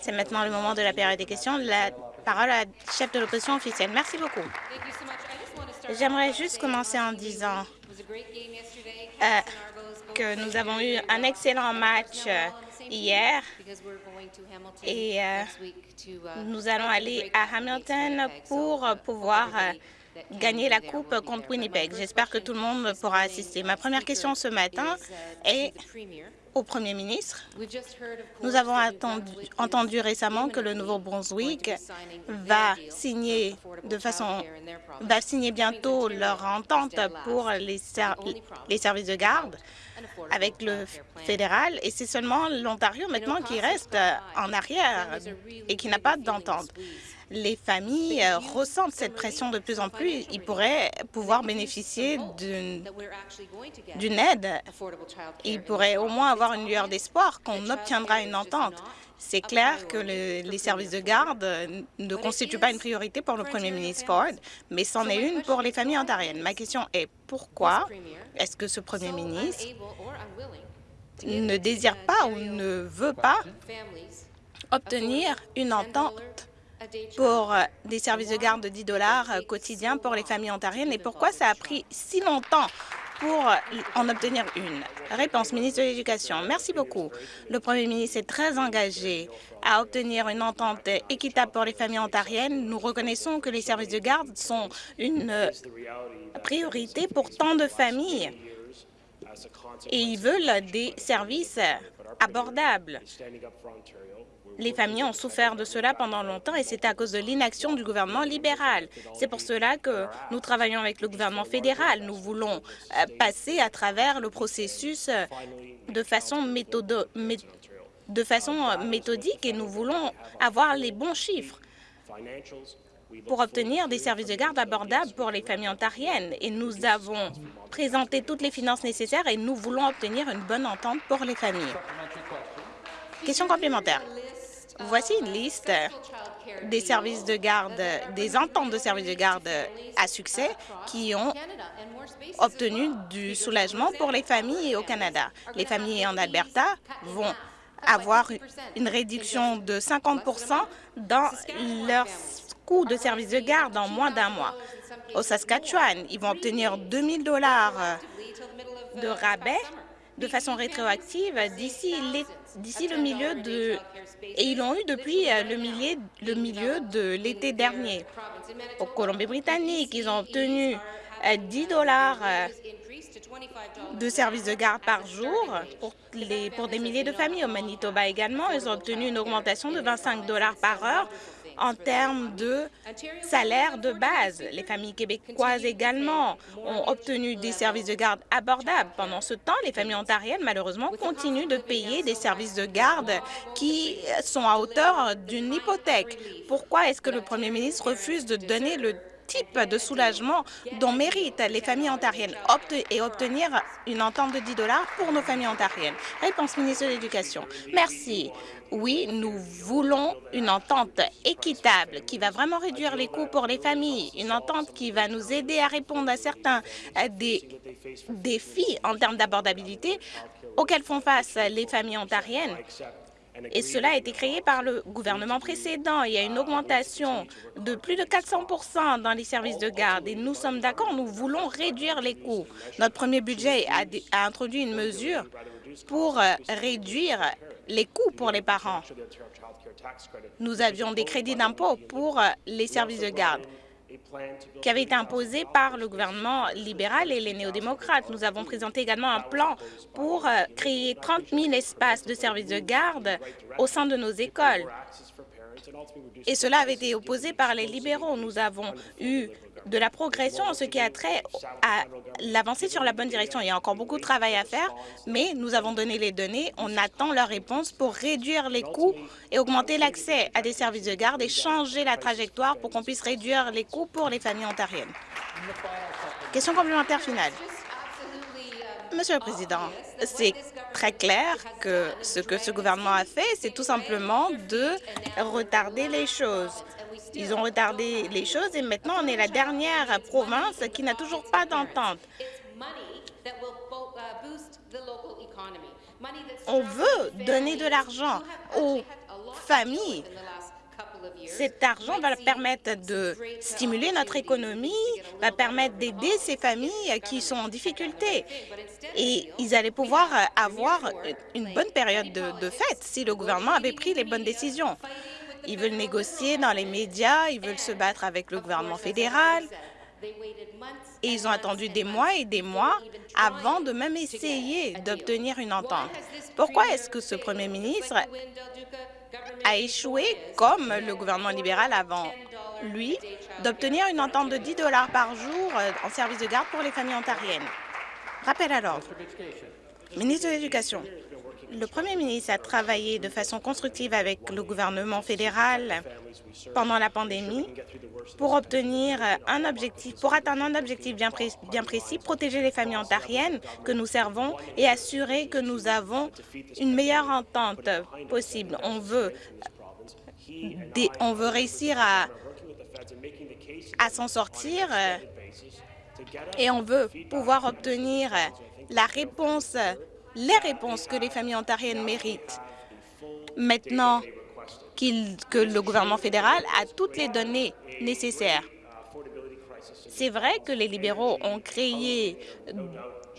C'est maintenant le moment de la période des questions. La parole à chef de l'opposition officielle. Merci beaucoup. J'aimerais juste commencer en disant euh, que nous avons eu un excellent match euh, hier et euh, nous allons aller à Hamilton pour pouvoir gagner la coupe contre Winnipeg. J'espère que tout le monde pourra assister. Ma première question ce matin est au Premier ministre. Nous avons entendu récemment que le Nouveau-Brunswick va signer de façon va signer bientôt leur entente pour les, les services de garde avec le fédéral. Et c'est seulement l'Ontario maintenant qui reste en arrière et qui n'a pas d'entente les familles euh, ressentent cette pression de plus en plus. Ils pourraient pouvoir bénéficier d'une aide. Ils pourraient au moins avoir une lueur d'espoir qu'on obtiendra une entente. C'est clair que les services de garde ne constituent pas une priorité pour le premier ministre Ford, mais c'en est une pour les familles ontariennes. Ma question est pourquoi est-ce que ce premier ministre ne désire pas ou ne veut pas obtenir une entente pour euh, des services de garde de 10 dollars euh, quotidiens pour les familles ontariennes et pourquoi ça a pris si longtemps pour euh, en obtenir une? Réponse, ministre de l'Éducation. Merci beaucoup. Le premier ministre est très engagé à obtenir une entente équitable pour les familles ontariennes. Nous reconnaissons que les services de garde sont une priorité pour tant de familles et ils veulent des services abordables. Les familles ont souffert de cela pendant longtemps et c'est à cause de l'inaction du gouvernement libéral. C'est pour cela que nous travaillons avec le gouvernement fédéral. Nous voulons euh, passer à travers le processus euh, de façon, de façon euh, méthodique et nous voulons avoir les bons chiffres pour obtenir des services de garde abordables pour les familles ontariennes. Et nous avons présenté toutes les finances nécessaires et nous voulons obtenir une bonne entente pour les familles. Question complémentaire. Voici une liste des services de garde, des ententes de services de garde à succès qui ont obtenu du soulagement pour les familles au Canada. Les familles en Alberta vont avoir une réduction de 50% dans leurs coûts de services de garde en moins d'un mois. Au Saskatchewan, ils vont obtenir 2 000 de rabais de façon rétroactive d'ici le milieu de et ils l'ont eu depuis euh, le milieu, le milieu de l'été dernier. Au Colombie-Britannique, ils ont obtenu 10 euh, dollars euh, de services de garde par jour pour, les, pour des milliers de familles. Au Manitoba également, ils ont obtenu une augmentation de 25 dollars par heure en termes de salaire de base. Les familles québécoises également ont obtenu des services de garde abordables. Pendant ce temps, les familles ontariennes, malheureusement, continuent de payer des services de garde qui sont à hauteur d'une hypothèque. Pourquoi est-ce que le premier ministre refuse de donner le type de soulagement dont méritent les familles ontariennes? Et obtenir une entente de 10 dollars pour nos familles ontariennes. Réponse ministre de l'Éducation. Merci. Oui, nous voulons une entente équitable qui va vraiment réduire les coûts pour les familles, une entente qui va nous aider à répondre à certains euh, des défis en termes d'abordabilité auxquels font face les familles ontariennes et cela a été créé par le gouvernement précédent. Il y a une augmentation de plus de 400% dans les services de garde et nous sommes d'accord, nous voulons réduire les coûts. Notre premier budget a, introduit une mesure pour euh, réduire les coûts pour les parents. Nous avions des crédits d'impôt pour euh, les services de garde qui avait été imposé par le gouvernement libéral et les néo-démocrates. Nous avons présenté également un plan pour euh, créer 30 000 espaces de services de garde au sein de nos écoles. Et cela avait été opposé par les libéraux. Nous avons eu de la progression en ce qui a trait à l'avancée sur la bonne direction. Il y a encore beaucoup de travail à faire, mais nous avons donné les données. On attend leur réponse pour réduire les coûts et augmenter l'accès à des services de garde et changer la trajectoire pour qu'on puisse réduire les coûts pour les familles ontariennes. Question complémentaire finale. Monsieur le Président, c'est très clair que ce que ce gouvernement a fait, c'est tout simplement de retarder les choses. Ils ont retardé les choses et maintenant on est la dernière province qui n'a toujours pas d'entente. On veut donner de l'argent aux familles. Cet argent va permettre de stimuler notre économie, va permettre d'aider ces familles qui sont en difficulté. Et ils allaient pouvoir avoir une bonne période de, de fête si le gouvernement avait pris les bonnes décisions. Ils veulent négocier dans les médias, ils veulent se battre avec le gouvernement fédéral. Et ils ont attendu des mois et des mois avant de même essayer d'obtenir une entente. Pourquoi est-ce que ce premier ministre a échoué, comme le gouvernement libéral avant? Lui, d'obtenir une entente de 10 dollars par jour euh, en service de garde pour les familles ontariennes? Rappel à l'ordre. Ministre de l'Éducation. Le premier ministre a travaillé de façon constructive avec le gouvernement fédéral pendant la pandémie pour obtenir un objectif, pour atteindre un objectif bien, précis, protéger les familles ontariennes que nous servons et assurer que nous avons une meilleure entente possible. On veut, on veut réussir à, à s'en sortir et on veut pouvoir obtenir la réponse les réponses que les familles ontariennes méritent. Maintenant que le gouvernement fédéral a toutes les données nécessaires. C'est vrai que les libéraux ont créé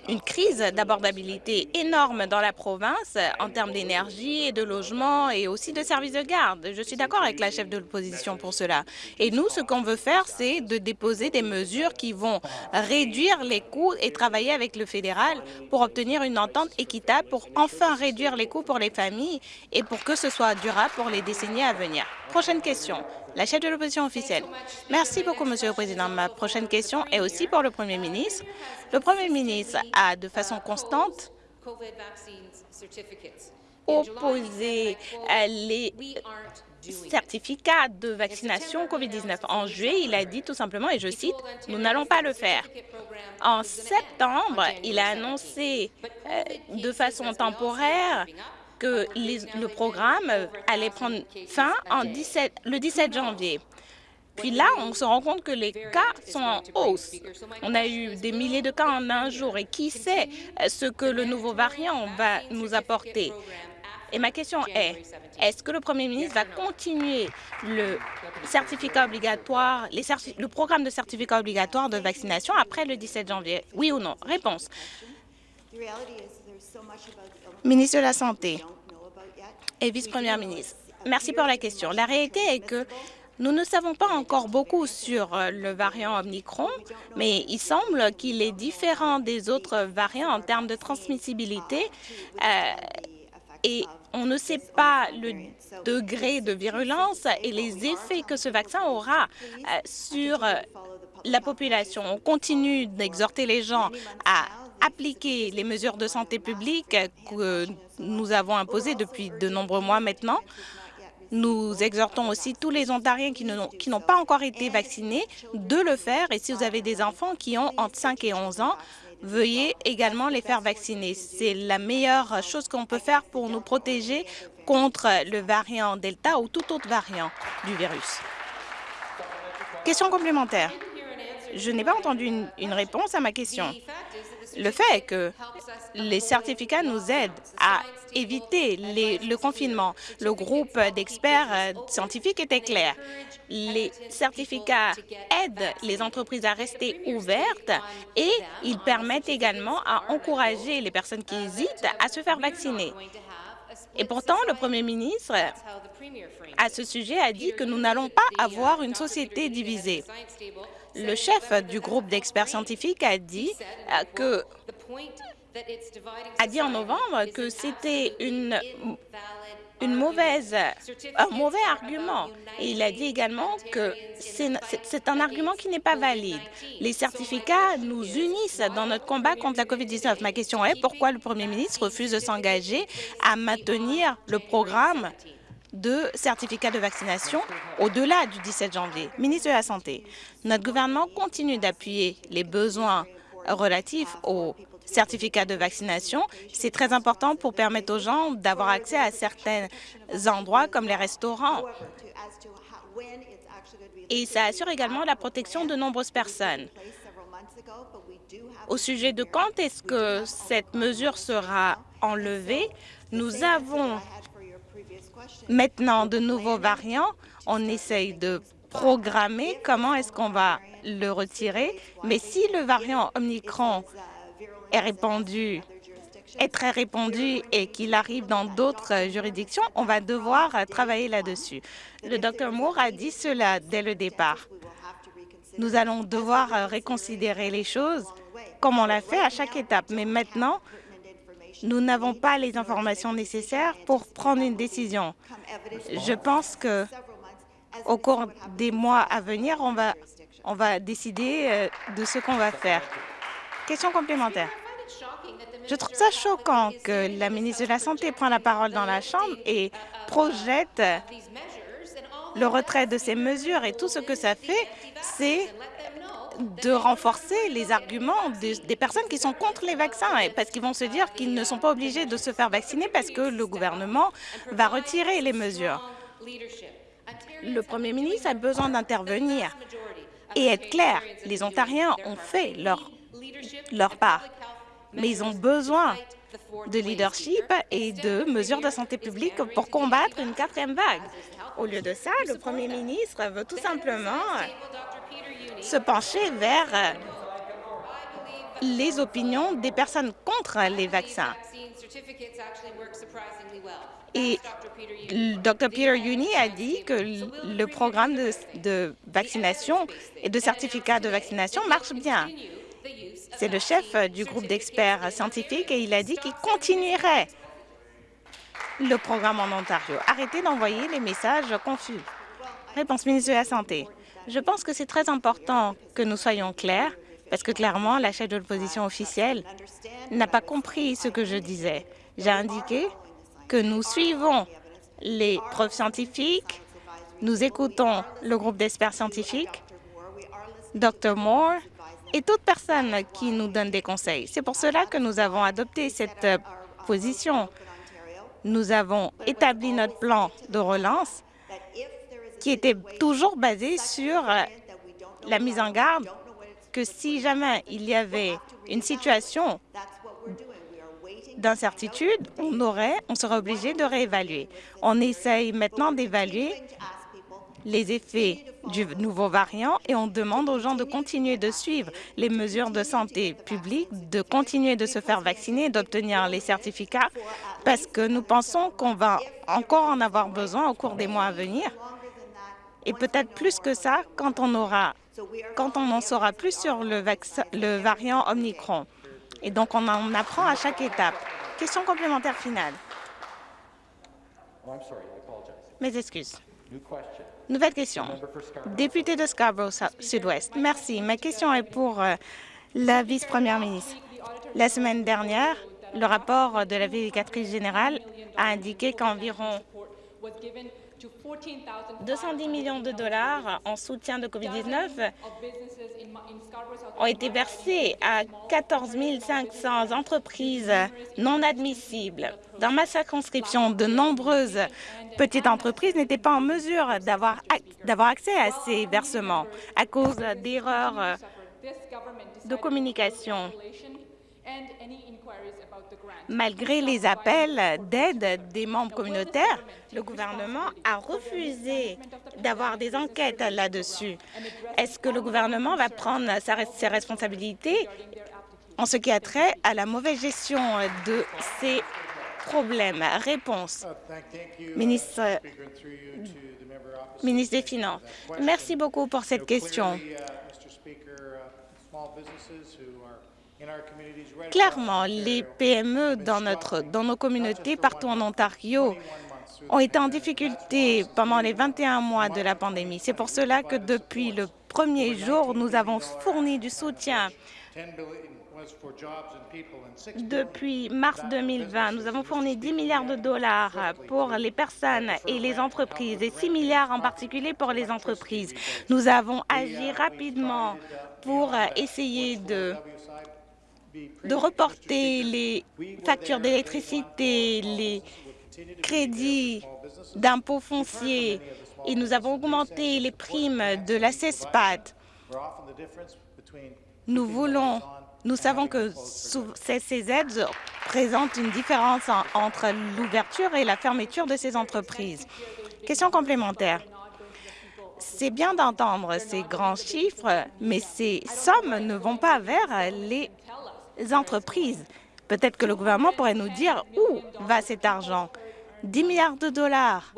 une crise d'abordabilité énorme dans la province en termes d'énergie et de logement et aussi de services de garde. Je suis d'accord avec la chef de l'opposition pour cela. Et nous, ce qu'on veut faire, c'est de déposer des mesures qui vont réduire les coûts et travailler avec le fédéral pour obtenir une entente équitable pour enfin réduire les coûts pour les familles et pour que ce soit durable pour les décennies à venir. Prochaine question. La chef de l'opposition officielle. Merci beaucoup, Monsieur le Président. Ma prochaine question est aussi pour le Premier ministre. Le Premier ministre a, de façon constante, opposé les certificats de vaccination COVID-19. En juillet, il a dit tout simplement, et je cite, « Nous n'allons pas le faire ». En septembre, il a annoncé euh, de façon temporaire que le programme allait prendre fin en 17, le 17 janvier. Puis là, on se rend compte que les cas sont en hausse. On a eu des milliers de cas en un jour et qui sait ce que le nouveau variant va nous apporter? Et ma question est, est-ce que le premier ministre va continuer le certificat obligatoire, le programme de certificat obligatoire de vaccination après le 17 janvier? Oui ou non? Réponse. Ministre de la Santé et vice-première ministre, merci pour la question. La réalité est que nous ne savons pas encore beaucoup sur euh, le variant Omicron, mais il semble qu'il est différent des autres variants en termes de transmissibilité euh, et on ne sait pas le degré de virulence et les effets que ce vaccin aura euh, sur la population. On continue d'exhorter les gens à appliquer les mesures de santé publique que nous avons imposées depuis de nombreux mois maintenant. Nous exhortons aussi tous les Ontariens qui n'ont pas encore été vaccinés de le faire. Et si vous avez des enfants qui ont entre 5 et 11 ans, veuillez également les faire vacciner. C'est la meilleure chose qu'on peut faire pour nous protéger contre le variant Delta ou tout autre variant du virus. Question complémentaire. Je n'ai pas entendu une, réponse à ma question. Le fait que les certificats nous aident à éviter le confinement. Le groupe d'experts euh, scientifiques était clair. Les certificats aident les entreprises à rester ouvertes et ils permettent également à encourager les personnes qui hésitent à se faire vacciner. Et pourtant, le Premier ministre, à ce sujet, a dit que nous n'allons pas avoir une société divisée. Le chef du groupe d'experts scientifiques a dit euh, en novembre que c'était une, un mauvais argument. Et il a dit également que c'est un argument qui n'est pas valide. Les certificats nous unissent dans notre combat contre la COVID-19. Ma question est pourquoi le premier ministre refuse de s'engager à maintenir le programme de certificats de vaccination au-delà du 17 janvier. Ministre de la Santé, notre gouvernement continue d'appuyer les besoins relatifs aux certificats de vaccination. C'est très important pour permettre aux gens d'avoir accès à certains endroits comme les restaurants. Et ça assure également la protection de nombreuses personnes. Au sujet de quand est-ce que cette mesure sera enlevée, nous avons maintenant de nouveaux variants. On essaye de programmer comment est-ce qu'on va le retirer. Mais si le variant Omicron est répandu est très répandu et qu'il arrive dans d'autres juridictions, on va devoir travailler là-dessus. Le Dr Moore a dit cela dès le départ. Nous allons devoir réconsidérer les choses comme on l'a fait à chaque étape. Mais maintenant, nous n'avons pas les informations nécessaires pour prendre une décision. Je pense que au cours des mois à venir, on va, décider euh, de ce qu'on va faire. Question complémentaire. Je trouve ça choquant que la ministre de la Santé prend la parole dans la Chambre et projette le retrait de ces mesures et tout ce que ça fait, c'est de renforcer les arguments des, personnes qui sont contre les vaccins, parce qu'ils vont se dire qu'ils ne sont pas obligés de se faire vacciner parce que le gouvernement va retirer les mesures. Le premier ministre a besoin d'intervenir et être clair. Les Ontariens ont fait leur, leur part, mais ils ont besoin de leadership et de mesures de santé publique pour combattre une quatrième vague. Au lieu de ça, le premier ministre veut tout simplement se pencher vers euh, les opinions des personnes contre les vaccins. Et Dr. Peter Uni a dit que le programme de, de vaccination et de certificat de vaccination marche bien. C'est le chef du groupe d'experts scientifiques et il a dit qu'il continuerait le programme en Ontario. Arrêtez d'envoyer les messages confus. Réponse ministre de la Santé. Je pense que c'est très important que nous soyons clairs, parce que clairement, la chef de l'opposition officielle n'a pas compris ce que je disais. J'ai indiqué que nous suivons les preuves scientifiques, nous écoutons le groupe d'experts scientifiques, Dr Moore et toute personne qui nous donne des conseils. C'est pour cela que nous avons adopté cette position. Nous avons établi notre plan de relance qui était toujours basé sur euh, la mise en garde que si jamais il y avait une situation d'incertitude, on aurait, on serait obligé de réévaluer. On essaye maintenant d'évaluer les effets du nouveau variant et on demande aux gens de continuer de suivre les mesures de santé publique, de continuer de se faire vacciner, d'obtenir les certificats, parce que nous pensons qu'on va encore en avoir besoin au cours des mois à venir et peut-être plus que ça quand on aura quand on en saura plus sur le, le variant Omicron. Et donc, on en apprend à chaque étape. Question complémentaire finale. Mes excuses. Nouvelle question. Député de Scarborough Sud-Ouest. Merci. Ma question est pour euh, la vice-première ministre. La semaine dernière, le rapport de la vérificatrice générale a indiqué qu'environ 210 millions de dollars en soutien de COVID-19 ont été versés à 14 500 entreprises non admissibles. Dans ma circonscription, de nombreuses petites entreprises n'étaient pas en mesure d'avoir accès à ces versements à cause d'erreurs de communication Malgré les appels d'aide des membres communautaires, le gouvernement a refusé d'avoir des enquêtes là-dessus. Est-ce que le gouvernement va prendre ses responsabilités en ce qui a trait à la mauvaise gestion de ces problèmes? Réponse. Ministre, ministre des Finances, merci beaucoup pour cette question. Clairement, les PME dans, notre, dans nos communautés partout en Ontario ont été en difficulté pendant les 21 mois de la pandémie. C'est pour cela que depuis le premier jour, nous avons fourni du soutien. Depuis mars 2020, nous avons fourni 10 milliards de dollars pour les personnes et les entreprises et 6 milliards en particulier pour les entreprises. Nous avons agi rapidement pour essayer de de reporter les factures d'électricité, les crédits d'impôts fonciers et nous avons augmenté les primes de la CESPAD. Nous voulons Nous savons que ces aides présentent une différence entre l'ouverture et la fermeture de ces entreprises. Question complémentaire. C'est bien d'entendre ces grands chiffres, mais ces sommes ne vont pas vers les entreprises. Peut-être que le gouvernement pourrait nous dire où va cet argent. 10 milliards de dollars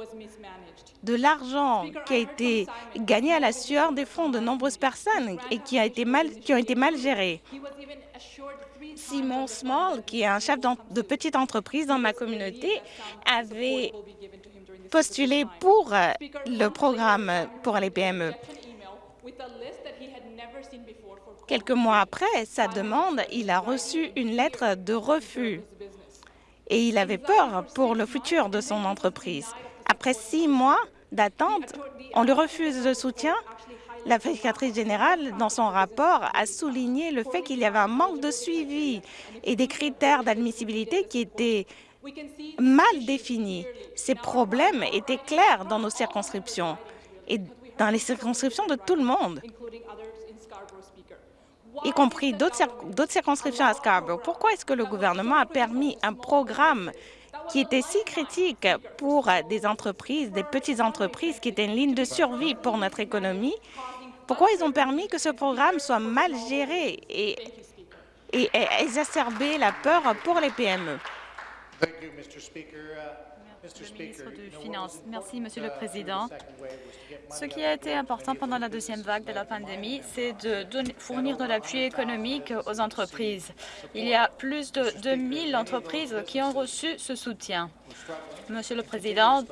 de l'argent qui a été gagné à la sueur des fonds de nombreuses personnes et qui, a été mal, qui ont été mal gérés. Simon Small, qui est un chef de petite entreprise dans ma communauté, avait postulé pour le programme pour les PME. Quelques mois après sa demande, il a reçu une lettre de refus et il avait peur pour le futur de son entreprise. Après six mois d'attente, on lui refuse le soutien. La vérificatrice générale, dans son rapport, a souligné le fait qu'il y avait un manque de suivi et des critères d'admissibilité qui étaient mal définis. Ces problèmes étaient clairs dans nos circonscriptions et dans les circonscriptions de tout le monde, y compris d'autres circonscriptions à Scarborough. Pourquoi est-ce que le gouvernement a permis un programme qui était si critique pour des entreprises, des petites entreprises, qui étaient une ligne de survie pour notre économie, pourquoi ils ont permis que ce programme soit mal géré et, et, exacerber la peur pour les PME? Le ministre Finances. Merci, Monsieur le Président. Ce qui a été important pendant la deuxième vague de la pandémie, c'est de fournir de l'appui économique aux entreprises. Il y a plus de 2000 entreprises qui ont reçu ce soutien. Monsieur le Président,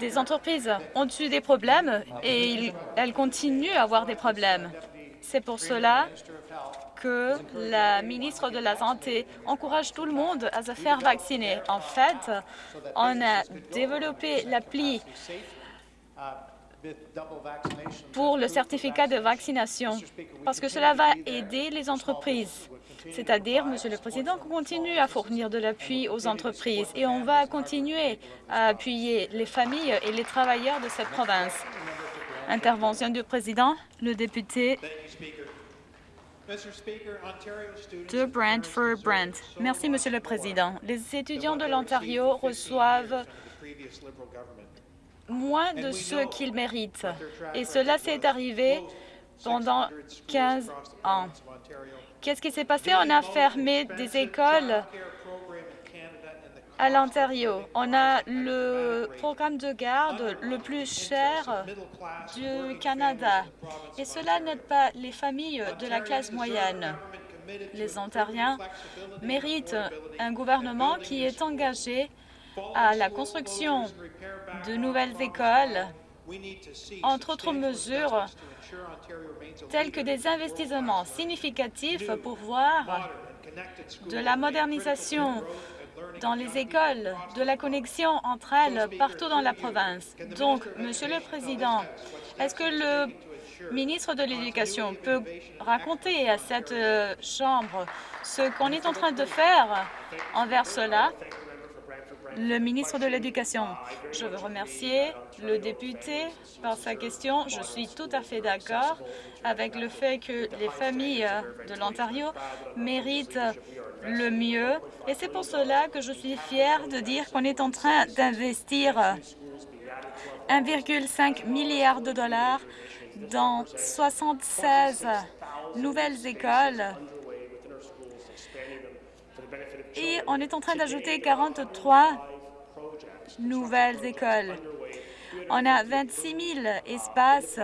des entreprises ont eu des problèmes et elles continuent à avoir des problèmes. C'est pour cela que la ministre de la Santé encourage tout le monde à se faire vacciner. En fait, on a développé l'appli pour le certificat de vaccination parce que cela va aider les entreprises. C'est-à-dire, Monsieur le Président, qu'on continue à fournir de l'appui aux entreprises et on va continuer à appuyer les familles et les travailleurs de cette province. Intervention du Président, le député de Brantford Brent. Merci, Monsieur le Président. Les étudiants de l'Ontario reçoivent moins de ce qu'ils méritent. Et cela s'est arrivé pendant 15 ans. Qu'est-ce qui s'est passé? On a fermé des écoles à l'Ontario. On a le programme de garde le plus cher du Canada. Et cela n'aide pas les familles de la classe moyenne. Les Ontariens méritent un gouvernement qui est engagé à la construction de nouvelles écoles, entre autres mesures telles que des investissements significatifs pour voir de la modernisation dans les écoles, de la connexion entre elles partout dans la province. Donc, Monsieur le Président, est-ce que le ministre de l'Éducation peut raconter à cette euh, Chambre ce qu'on est en train de faire envers cela? Le ministre de l'Éducation. Je veux remercier le député par sa question. Je suis tout à fait d'accord avec le fait que les familles de l'Ontario méritent le mieux. Et c'est pour cela que je suis fière de dire qu'on est en train d'investir 1,5 milliard de dollars dans 76 nouvelles écoles et on est en train d'ajouter 43 nouvelles écoles. On a 26 000 espaces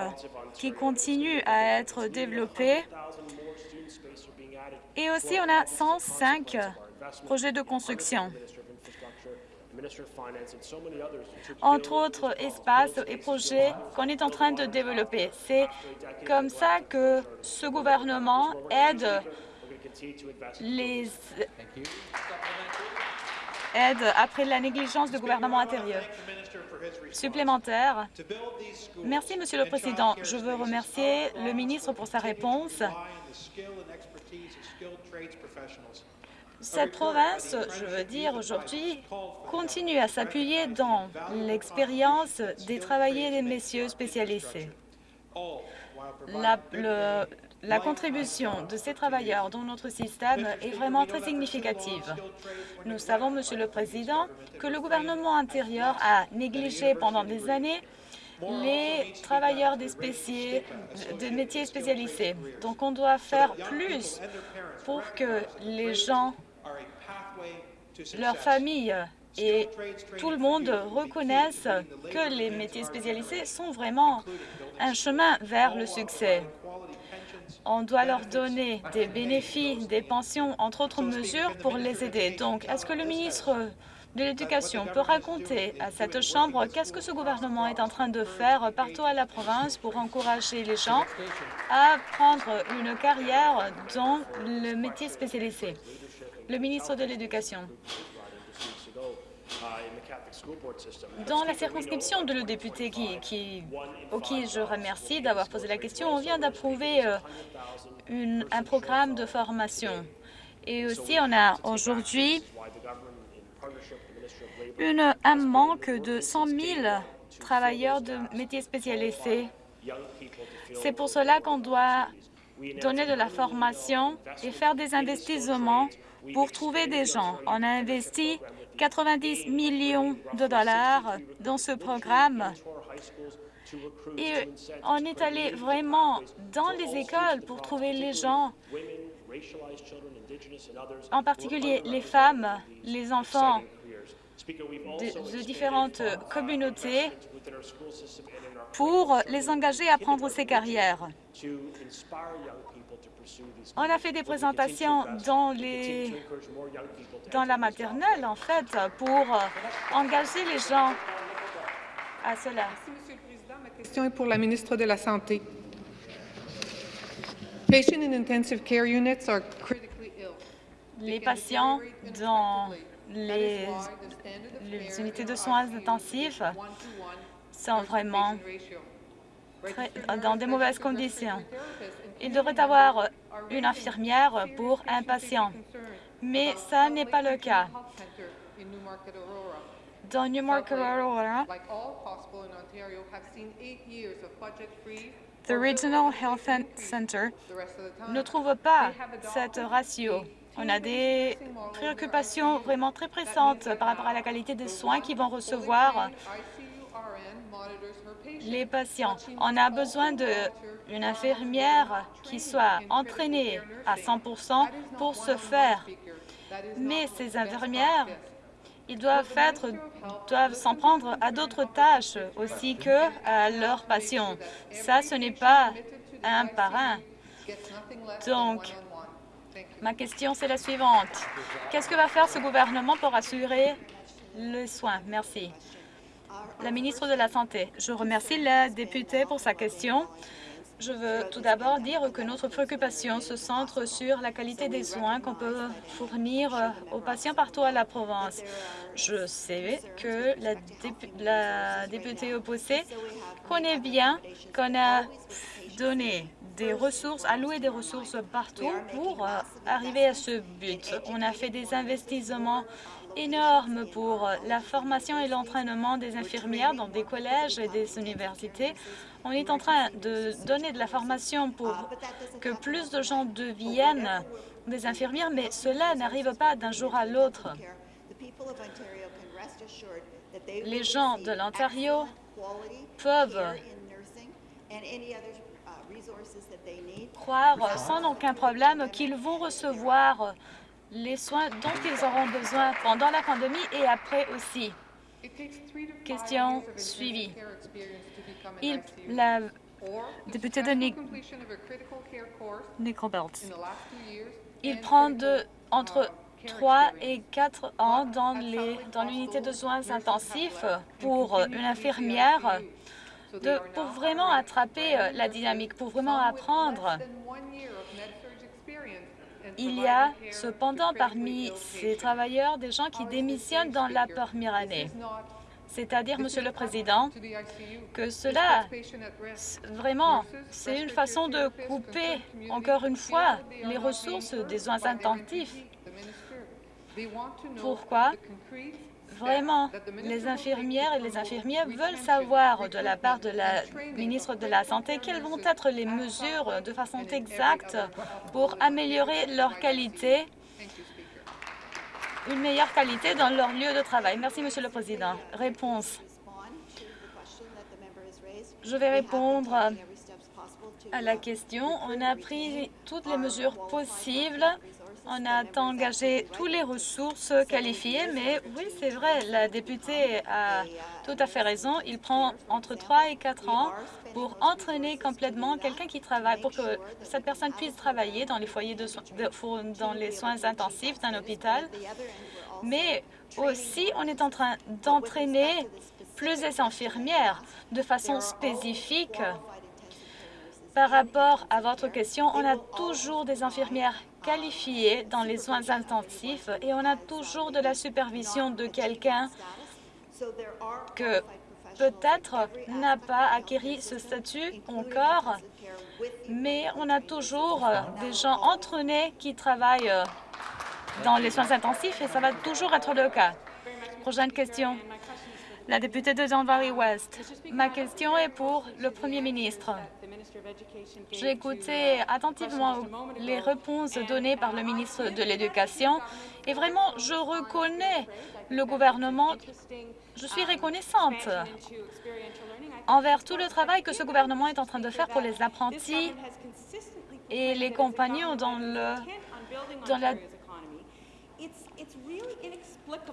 qui continuent à être développés et aussi on a 105 projets de construction. Entre autres espaces et projets qu'on est en train de développer. C'est comme ça que ce gouvernement aide les aides après la négligence du gouvernement intérieur. Supplémentaire. Merci, Monsieur le Président. Je veux remercier le ministre pour sa réponse. Cette province, je veux dire aujourd'hui, continue à s'appuyer dans l'expérience des travailleurs et des messieurs spécialisés. La, le, la contribution de ces travailleurs dans notre système est vraiment très significative. Nous savons, Monsieur le Président, que le gouvernement antérieur a négligé pendant des années les travailleurs des métiers spécialisés. Donc, on doit faire plus pour que les gens, leurs familles et tout le monde reconnaissent que les métiers spécialisés sont vraiment un chemin vers le succès. On doit leur donner des bénéfices, des pensions, entre autres mesures pour les aider. Donc, est-ce que le ministre de l'Éducation peut raconter à cette Chambre qu'est-ce que ce gouvernement est en train de faire partout à la province pour encourager les gens à prendre une carrière dans le métier spécialisé? Le ministre de l'Éducation. Dans la circonscription de le député qui, qui, qui je remercie d'avoir posé la question, on vient d'approuver euh, un programme de formation. Et aussi, on a aujourd'hui un manque de 100 000 travailleurs de métiers spécialisés. C'est pour cela qu'on doit donner de la formation et faire des investissements pour trouver des gens. On a investi 90 millions de dollars dans ce programme. Et on est allé vraiment dans les écoles pour trouver les gens, en particulier les femmes, les enfants de, de différentes communautés pour les engager à prendre ces carrières. On a fait des présentations dans, les, dans la maternelle, en fait, pour engager les gens à cela. Merci, Monsieur le Président. Ma question est pour la ministre de la Santé. Les patients dans les, les unités de soins intensifs sont vraiment dans des mauvaises conditions. Il devrait avoir une infirmière pour un patient, mais ça n'est pas le cas. Dans Newmarket, Aurora, The Regional Health Center ne trouve pas cette ratio. On a des préoccupations vraiment très pressantes par rapport à la qualité des soins qu'ils vont recevoir les patients. On a besoin d'une infirmière qui soit entraînée à 100% pour ce faire. Mais ces infirmières, ils doivent s'en prendre à d'autres tâches aussi que à leurs patients. Ça, ce n'est pas un par un. Donc, ma question, c'est la suivante. Qu'est-ce que va faire ce gouvernement pour assurer le soin? Merci la ministre de la Santé. Je remercie la députée pour sa question. Je veux tout d'abord dire que notre préoccupation se centre sur la qualité des soins qu'on peut fournir aux patients partout à la province. Je sais que la, députée opposée connaît bien qu'on a donné des ressources, alloué des ressources partout pour euh, arriver à ce but. On a fait des investissements énorme pour la formation et l'entraînement des infirmières dans des collèges et des universités. On est en train de donner de la formation pour que plus de gens deviennent des infirmières, mais cela n'arrive pas d'un jour à l'autre. Les gens de l'Ontario peuvent croire sans aucun problème qu'ils vont recevoir les soins dont ils auront besoin pendant la pandémie et après aussi. Question suivie. Il, la députée de Nick, il prend de, entre 3 et 4 ans dans l'unité dans de soins intensifs pour une infirmière pour vraiment attraper euh, la dynamique, pour vraiment apprendre il y a cependant parmi ces travailleurs des gens qui démissionnent dans la première année. C'est-à-dire, Monsieur le Président, que cela, vraiment, c'est une façon de couper, encore une fois, les ressources des soins intensifs. Pourquoi? Vraiment, les infirmières et les infirmiers veulent savoir de la part de la ministre de la Santé quelles vont être les mesures de façon exacte pour améliorer leur qualité, une meilleure qualité dans leur lieu de travail. Merci, Monsieur le Président. Réponse. Je vais répondre à la question. On a pris toutes les mesures possibles on a engagé toutes les ressources qualifiées, mais oui, c'est vrai, la députée a tout à fait raison. Il prend entre 3 et 4 ans pour entraîner complètement quelqu'un qui travaille, pour que cette personne puisse travailler dans les foyers de, dans les soins intensifs d'un hôpital. Mais aussi, on est en train d'entraîner plus d'infirmières de façon spécifique par rapport à votre question, on a toujours des infirmières qualifiées dans les soins intensifs et on a toujours de la supervision de quelqu'un que peut-être n'a pas acquis ce statut encore, mais on a toujours des gens entraînés qui travaillent dans les soins intensifs et ça va toujours être le cas. Prochaine question. La députée de Don Valley West. Ma question est pour le Premier ministre. J'ai écouté attentivement les réponses données par le ministre de l'Éducation. et vraiment, je reconnais le gouvernement. Je suis reconnaissante envers tout le travail que ce gouvernement est en train de faire pour les apprentis et les compagnons dans le, dans la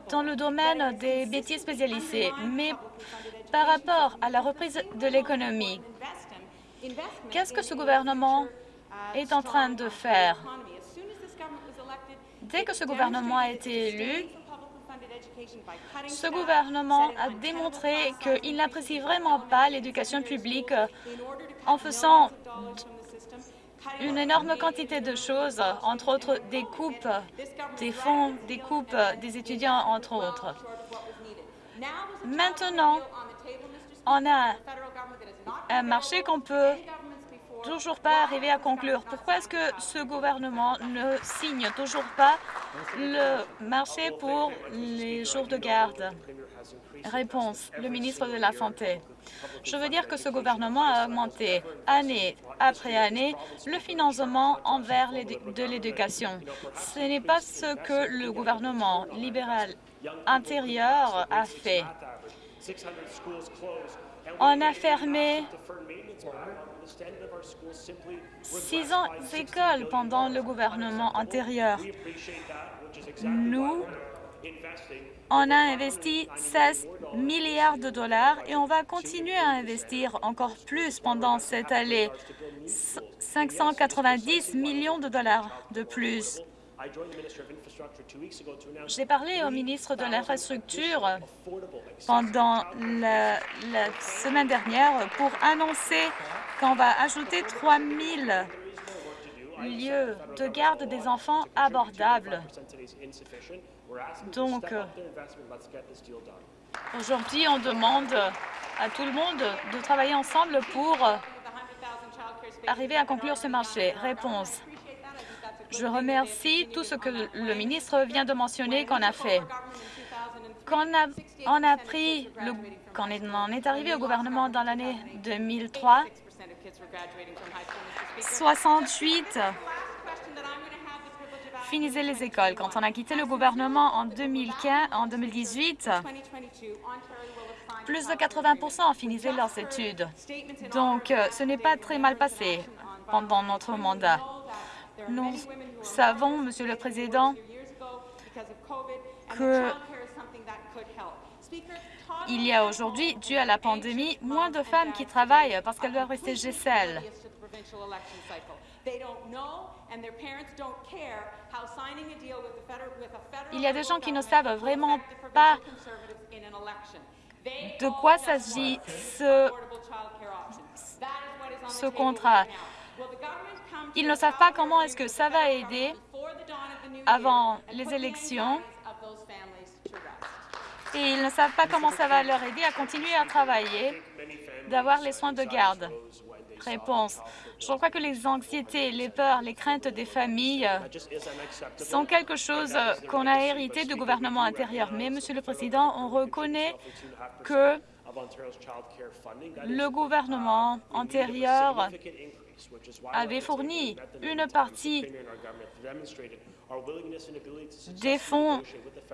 dans le domaine des bêtises spécialisées. Mais par rapport à la reprise de l'économie, qu'est-ce que ce gouvernement est en train de faire? Dès que ce gouvernement a été élu, ce gouvernement a démontré qu'il n'apprécie vraiment pas l'éducation publique en faisant une énorme quantité de choses, entre autres des coupes des fonds, des coupes des étudiants, entre autres. Maintenant, on a un marché qu'on peut toujours pas arriver à conclure. Pourquoi est-ce que ce gouvernement ne signe toujours pas le marché pour les jours de garde? Réponse, le ministre de la Santé. Je veux dire que ce gouvernement a augmenté année après année le financement envers de l'éducation. Ce n'est pas ce que le gouvernement libéral intérieur a fait. On a fermé 600 écoles pendant le gouvernement antérieur. Nous on a investi 16 milliards de dollars et on va continuer à investir encore plus pendant cette année, 590 millions de dollars de plus. J'ai parlé au ministre de l'Infrastructure pendant la, la, semaine dernière pour annoncer qu'on va ajouter 3 000 lieux de garde des enfants abordables. Donc, aujourd'hui, on demande à tout le monde de travailler ensemble pour arriver à conclure ce marché. Réponse. Je remercie tout ce que le ministre vient de mentionner qu'on a fait. Quand on a, pris, quand on est arrivé au gouvernement dans l'année 2003, 68 finissaient les écoles. Quand on a quitté le gouvernement en, 2015, en 2018, plus de 80% finissaient leurs études. Donc, euh, ce n'est pas très mal passé pendant notre mandat. Nous savons, Monsieur le Président, que il y a aujourd'hui, dû à la pandémie, moins de femmes qui travaillent parce qu'elles doivent rester chez elles. Il y a des gens qui ne savent vraiment pas de quoi s'agit ce, ce contrat? Ils ne savent pas comment est-ce que ça va aider avant les élections et ils ne savent pas comment ça va leur aider à continuer à travailler, d'avoir les soins de garde. Réponse. Je crois que les anxiétés, les peurs, les craintes des familles sont quelque chose qu'on a hérité du gouvernement antérieur. Mais, Monsieur le Président, on reconnaît que le gouvernement antérieur avait fourni une partie des fonds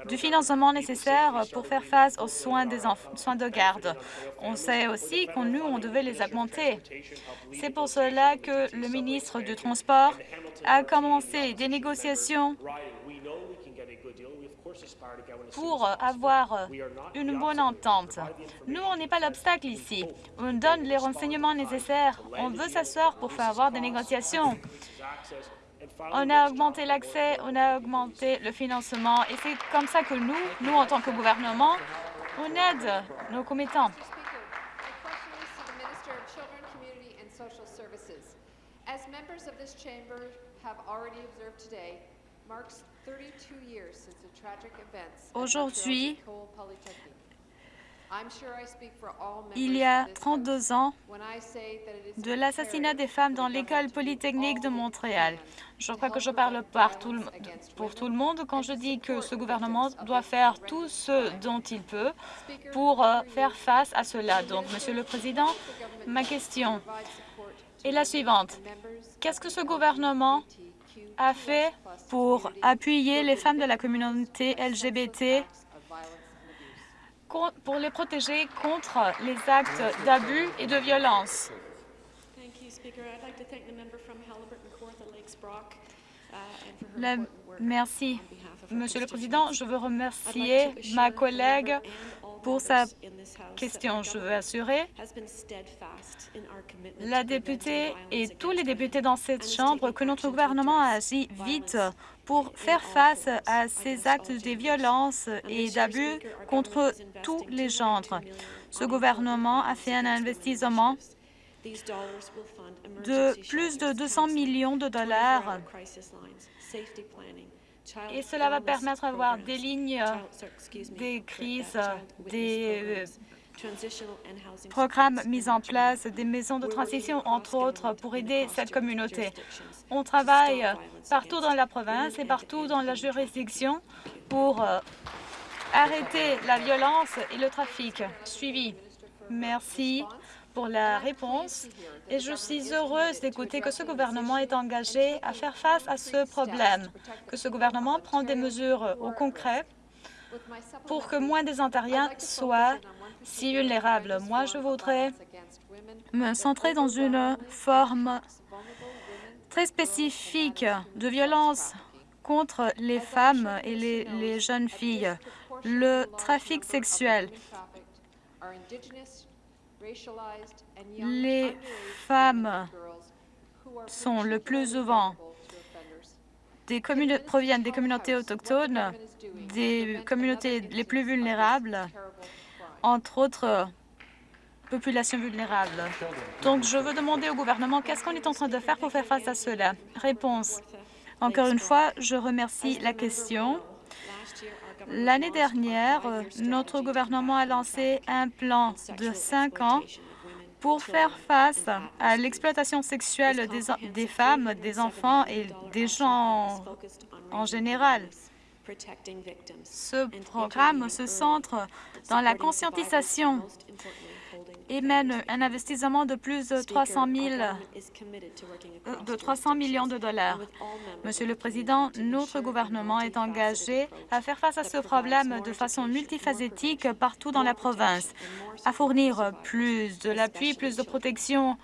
du financement nécessaire pour faire face aux soins, des soins de garde. On sait aussi qu'on nous, on devait les augmenter. C'est pour cela que le ministre du Transport a commencé des négociations pour avoir une bonne entente. Nous, on n'est pas l'obstacle ici. On donne les renseignements nécessaires. On veut s'asseoir pour faire avoir des négociations. On a augmenté l'accès, on a augmenté le financement et c'est comme ça que nous, nous en tant que gouvernement, on aide nos commettants. Have already observed today, marks 32 years since the tragic events Aujourd'hui, il y a 32 ans de l'assassinat des femmes dans l'école polytechnique de Montréal. Je crois que je parle pour tout le monde quand je dis que ce gouvernement doit faire tout ce dont il peut pour euh, faire face à cela. Donc, Monsieur le Président, ma question est la suivante. Qu'est-ce que ce gouvernement a fait pour appuyer les femmes de la communauté LGBT pour les protéger contre les actes d'abus et de violence. merci. Monsieur le Président, je veux remercier ma collègue pour sa question. Je veux assurer la députée et tous les députés dans cette Chambre que notre gouvernement a agi vite pour faire face à ces actes de violence et d'abus contre tous les genres. Ce gouvernement a fait un investissement de plus de 200 millions de dollars et cela va permettre d'avoir des lignes, des crises, des programmes mis en place, des maisons de transition, entre autres, pour aider cette communauté. On travaille partout dans la province et partout dans la juridiction pour euh, arrêter la violence et le trafic. Suivi. Merci pour la réponse et je suis heureuse d'écouter que ce gouvernement est engagé à faire face à ce problème, que ce gouvernement prend des mesures au concret pour que moins des Ontariens soient si vulnérables. Moi, je voudrais me centrer dans une forme très spécifique de violence contre les femmes et les, les jeunes filles, le trafic sexuel. Les femmes sont le plus souvent des proviennent des communautés autochtones, des communautés les plus vulnérables, entre autres populations vulnérables. Donc, je veux demander au gouvernement qu'est-ce qu'on est en train de faire pour faire face à cela? Réponse. Encore une fois, je remercie la question. L'année dernière, notre gouvernement a lancé un plan de cinq ans pour faire face à l'exploitation sexuelle des, des, femmes, des enfants et des gens en général. Ce programme se centre dans la conscientisation et mène un investissement de plus de 300, 000, euh, de 300 millions de dollars. Monsieur le Président, notre gouvernement est engagé à faire face à ce problème de façon multifacétique partout dans la province, à fournir plus de l'appui, plus de protection,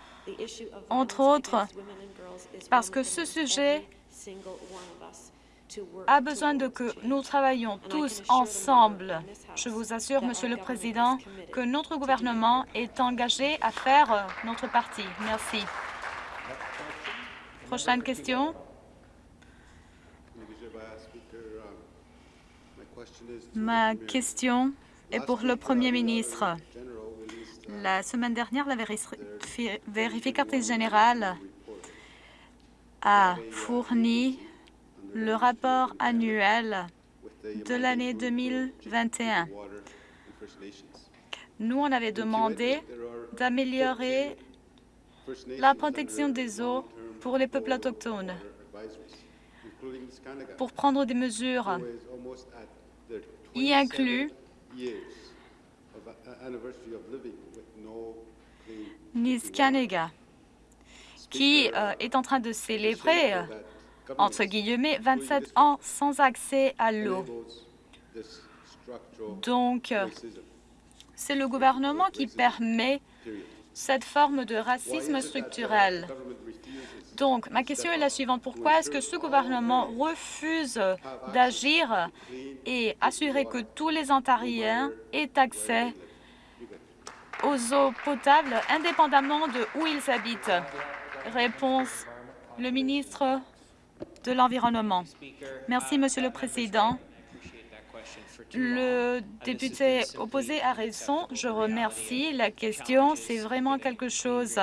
entre autres, parce que ce sujet a besoin de que nous travaillions tous ensemble. Je vous assure, Monsieur le Président, que notre gouvernement est engagé à faire euh, notre partie. Merci. Prochaine question. Ma question est pour le Premier ministre. La semaine dernière, la vérificatrice générale a fourni le rapport annuel de l'année 2021. Nous, on avait demandé d'améliorer la protection des eaux pour les peuples autochtones, pour prendre des mesures, y inclut Niskanega, qui euh, est en train de célébrer, euh, entre guillemets, 27 ans sans accès à l'eau. Donc, euh, c'est le gouvernement qui permet cette forme de racisme structurel. Donc, ma question est la suivante. Pourquoi est-ce que ce gouvernement refuse d'agir et assurer que tous les Ontariens aient accès aux eaux potables indépendamment de où ils habitent? Réponse, le ministre de l'Environnement. Merci, Monsieur le Président. Le député opposé a raison. Je remercie la question. C'est vraiment quelque chose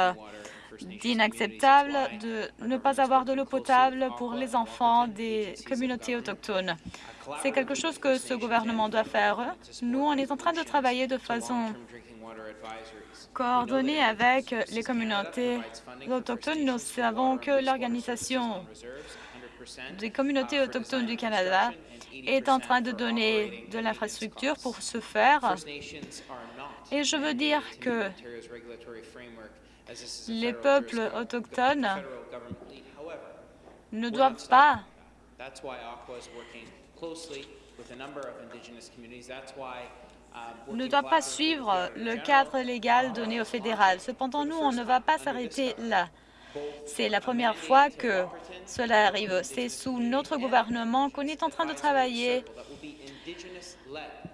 d'inacceptable de ne pas avoir de l'eau potable pour les enfants des communautés autochtones. C'est quelque chose que ce gouvernement doit faire. Nous, on est en train de travailler de façon coordonnée avec les communautés autochtones. Nous savons que l'Organisation des communautés autochtones du Canada est en train de donner de l'infrastructure pour ce faire. Et je veux dire que les peuples autochtones ne doivent pas ne doit pas suivre le cadre légal donné au fédéral. Cependant, nous, on ne va pas s'arrêter là. C'est la première fois que cela arrive. C'est sous notre gouvernement qu'on est en train de travailler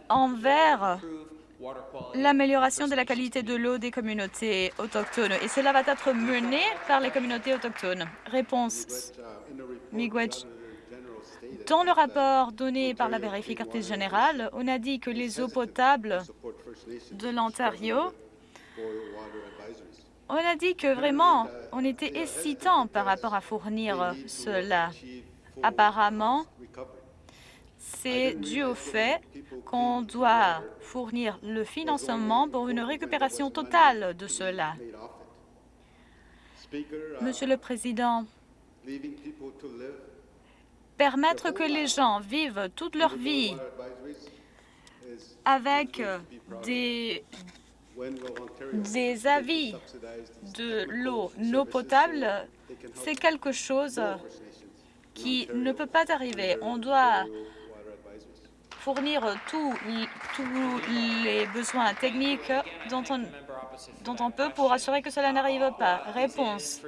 envers l'amélioration de la qualité de l'eau des communautés autochtones. Et cela va être mené par les communautés autochtones. Réponse, Miigwech. Dans le rapport donné par la vérificatrice générale, on a dit que les eaux potables de l'Ontario, on a dit que vraiment, on était hésitant par rapport à fournir cela. Apparemment, c'est dû au fait qu'on doit fournir le financement pour une récupération totale de cela. Monsieur le Président, permettre que les gens vivent toute leur vie avec des, des avis de l'eau non potable, c'est quelque chose qui ne peut pas arriver. On doit fournir tous les besoins techniques dont on, dont on peut pour assurer que cela n'arrive pas. Réponse.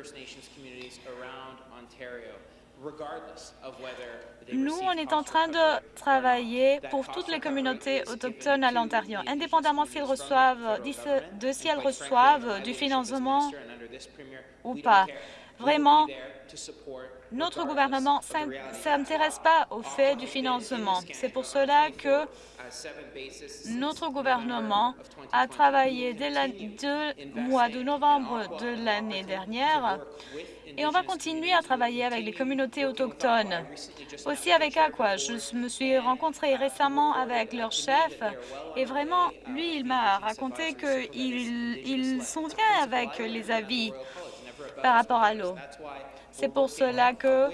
Nous, on est en train de travailler pour toutes les communautés autochtones à l'Ontario, indépendamment s'ils reçoivent, de si elles reçoivent du financement ou pas. Vraiment, notre gouvernement ne s'intéresse pas au fait du financement. C'est pour cela que notre gouvernement a travaillé dès le mois de novembre de l'année dernière et on va continuer à travailler avec les communautés autochtones. Aussi avec Aqua, je me suis rencontrée récemment avec leur chef et vraiment, lui, il m'a raconté qu'ils il sont bien avec les avis par rapport à l'eau. C'est pour cela que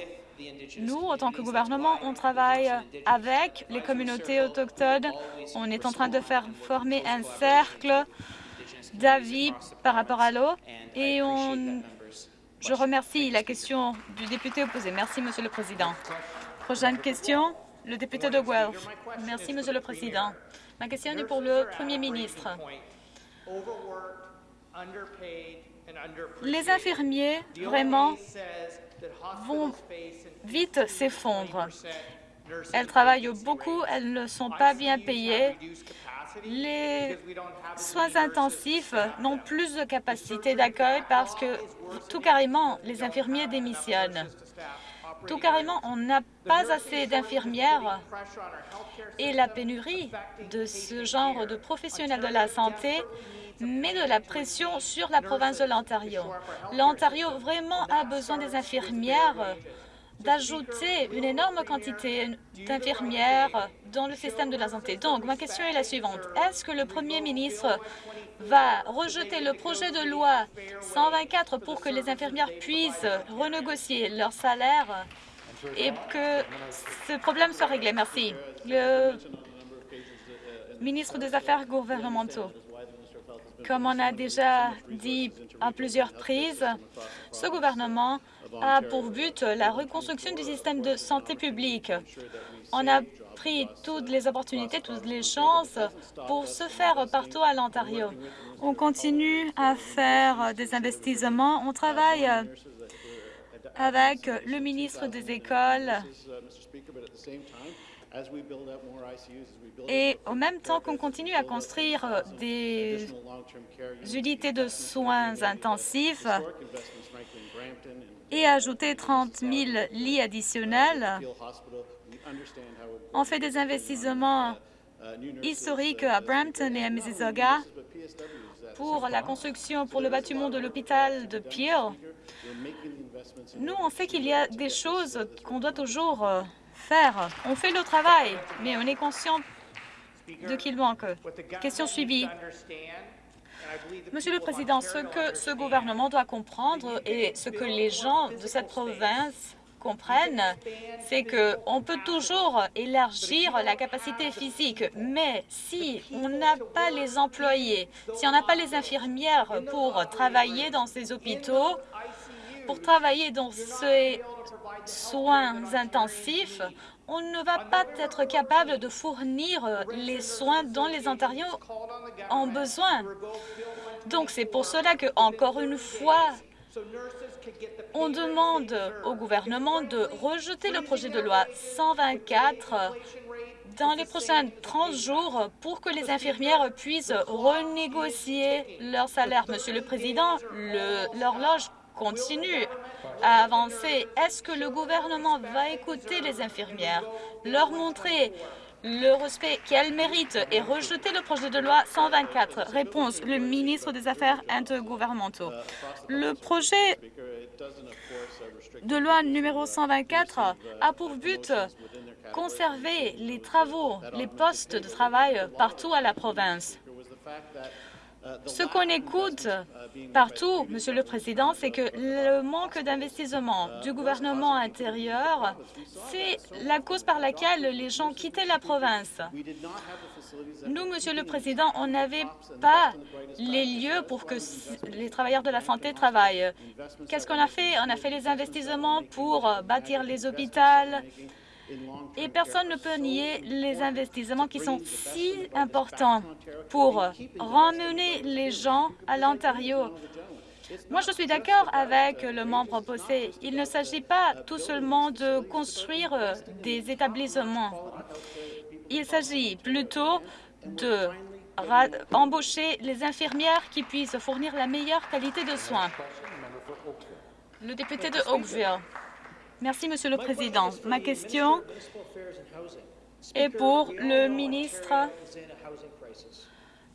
nous, en tant que gouvernement, on travaille avec les communautés autochtones. On est en train de faire former un cercle d'avis par rapport à l'eau et on... je remercie la question du député opposé. Merci, Monsieur le Président. Prochaine question, le député de Guelph. Merci, Monsieur le Président. Ma question est pour le Premier ministre. Les infirmiers, vraiment, vont vite s'effondrer. Elles travaillent beaucoup, elles ne sont pas bien payées. Les soins intensifs n'ont plus de capacité d'accueil parce que tout carrément, les infirmiers démissionnent. Tout carrément, on n'a pas assez d'infirmières et la pénurie de ce genre de professionnels de la santé met de la pression sur la province de l'Ontario. L'Ontario vraiment a besoin des infirmières, d'ajouter une énorme quantité d'infirmières dans le système de la santé. Donc, ma question est la suivante. Est-ce que le premier ministre va rejeter le projet de loi 124 pour que les infirmières puissent renégocier leur salaire et que ce problème soit réglé? Merci. Le ministre des Affaires gouvernementaux. Comme on a déjà dit à plusieurs reprises, ce gouvernement a pour but la reconstruction du système de santé publique. On a pris toutes les opportunités, toutes les chances pour se faire partout à l'Ontario. On continue à faire des investissements. On travaille avec le ministre des Écoles et en même temps qu'on continue à construire des unités de soins intensifs et ajouter 30 000 lits additionnels, on fait des investissements historiques à Brampton et à Mississauga pour la construction pour le bâtiment de l'hôpital de Peel. Nous, on sait qu'il y a des choses qu'on doit toujours On fait le travail, mais on est conscient de qu'il manque. Question suivie. Monsieur le Président, ce que ce gouvernement doit comprendre et ce que les gens de cette province comprennent, c'est qu'on peut toujours élargir la capacité physique, mais si on n'a pas les employés, si on n'a pas les infirmières pour travailler dans ces hôpitaux, pour travailler dans ces soins intensifs, on ne va pas être capable de fournir les soins dont les Ontariens ont besoin. Donc, c'est pour cela que, encore une fois, on demande au gouvernement de rejeter le projet de loi 124 dans les prochains 30 jours pour que les infirmières puissent renégocier leur salaire. Monsieur le Président, l'horloge continue à avancer. Est-ce que le gouvernement va écouter les infirmières, leur montrer le respect qu'elles méritent et rejeter le projet de loi 124 Réponse, le ministre des Affaires intergouvernementaux. Le projet de loi numéro 124 a pour but conserver les travaux, les postes de travail partout à la province. Ce qu'on écoute partout, Monsieur le Président, c'est que le manque d'investissement du gouvernement intérieur, c'est la cause par laquelle les gens quittaient la province. Nous, Monsieur le Président, on n'avait pas les lieux pour que les travailleurs de la santé travaillent. Qu'est-ce qu'on a fait? On a fait les investissements pour bâtir les hôpitaux, et personne ne peut nier les investissements qui sont si importants pour ramener les gens à l'Ontario. Moi, je suis d'accord avec le membre opposé. Il ne s'agit pas tout seulement de construire des établissements. Il s'agit plutôt de embaucher les infirmières qui puissent fournir la meilleure qualité de soins. Le député de Oakville. Merci, Monsieur le Président. Ma question est pour le ministre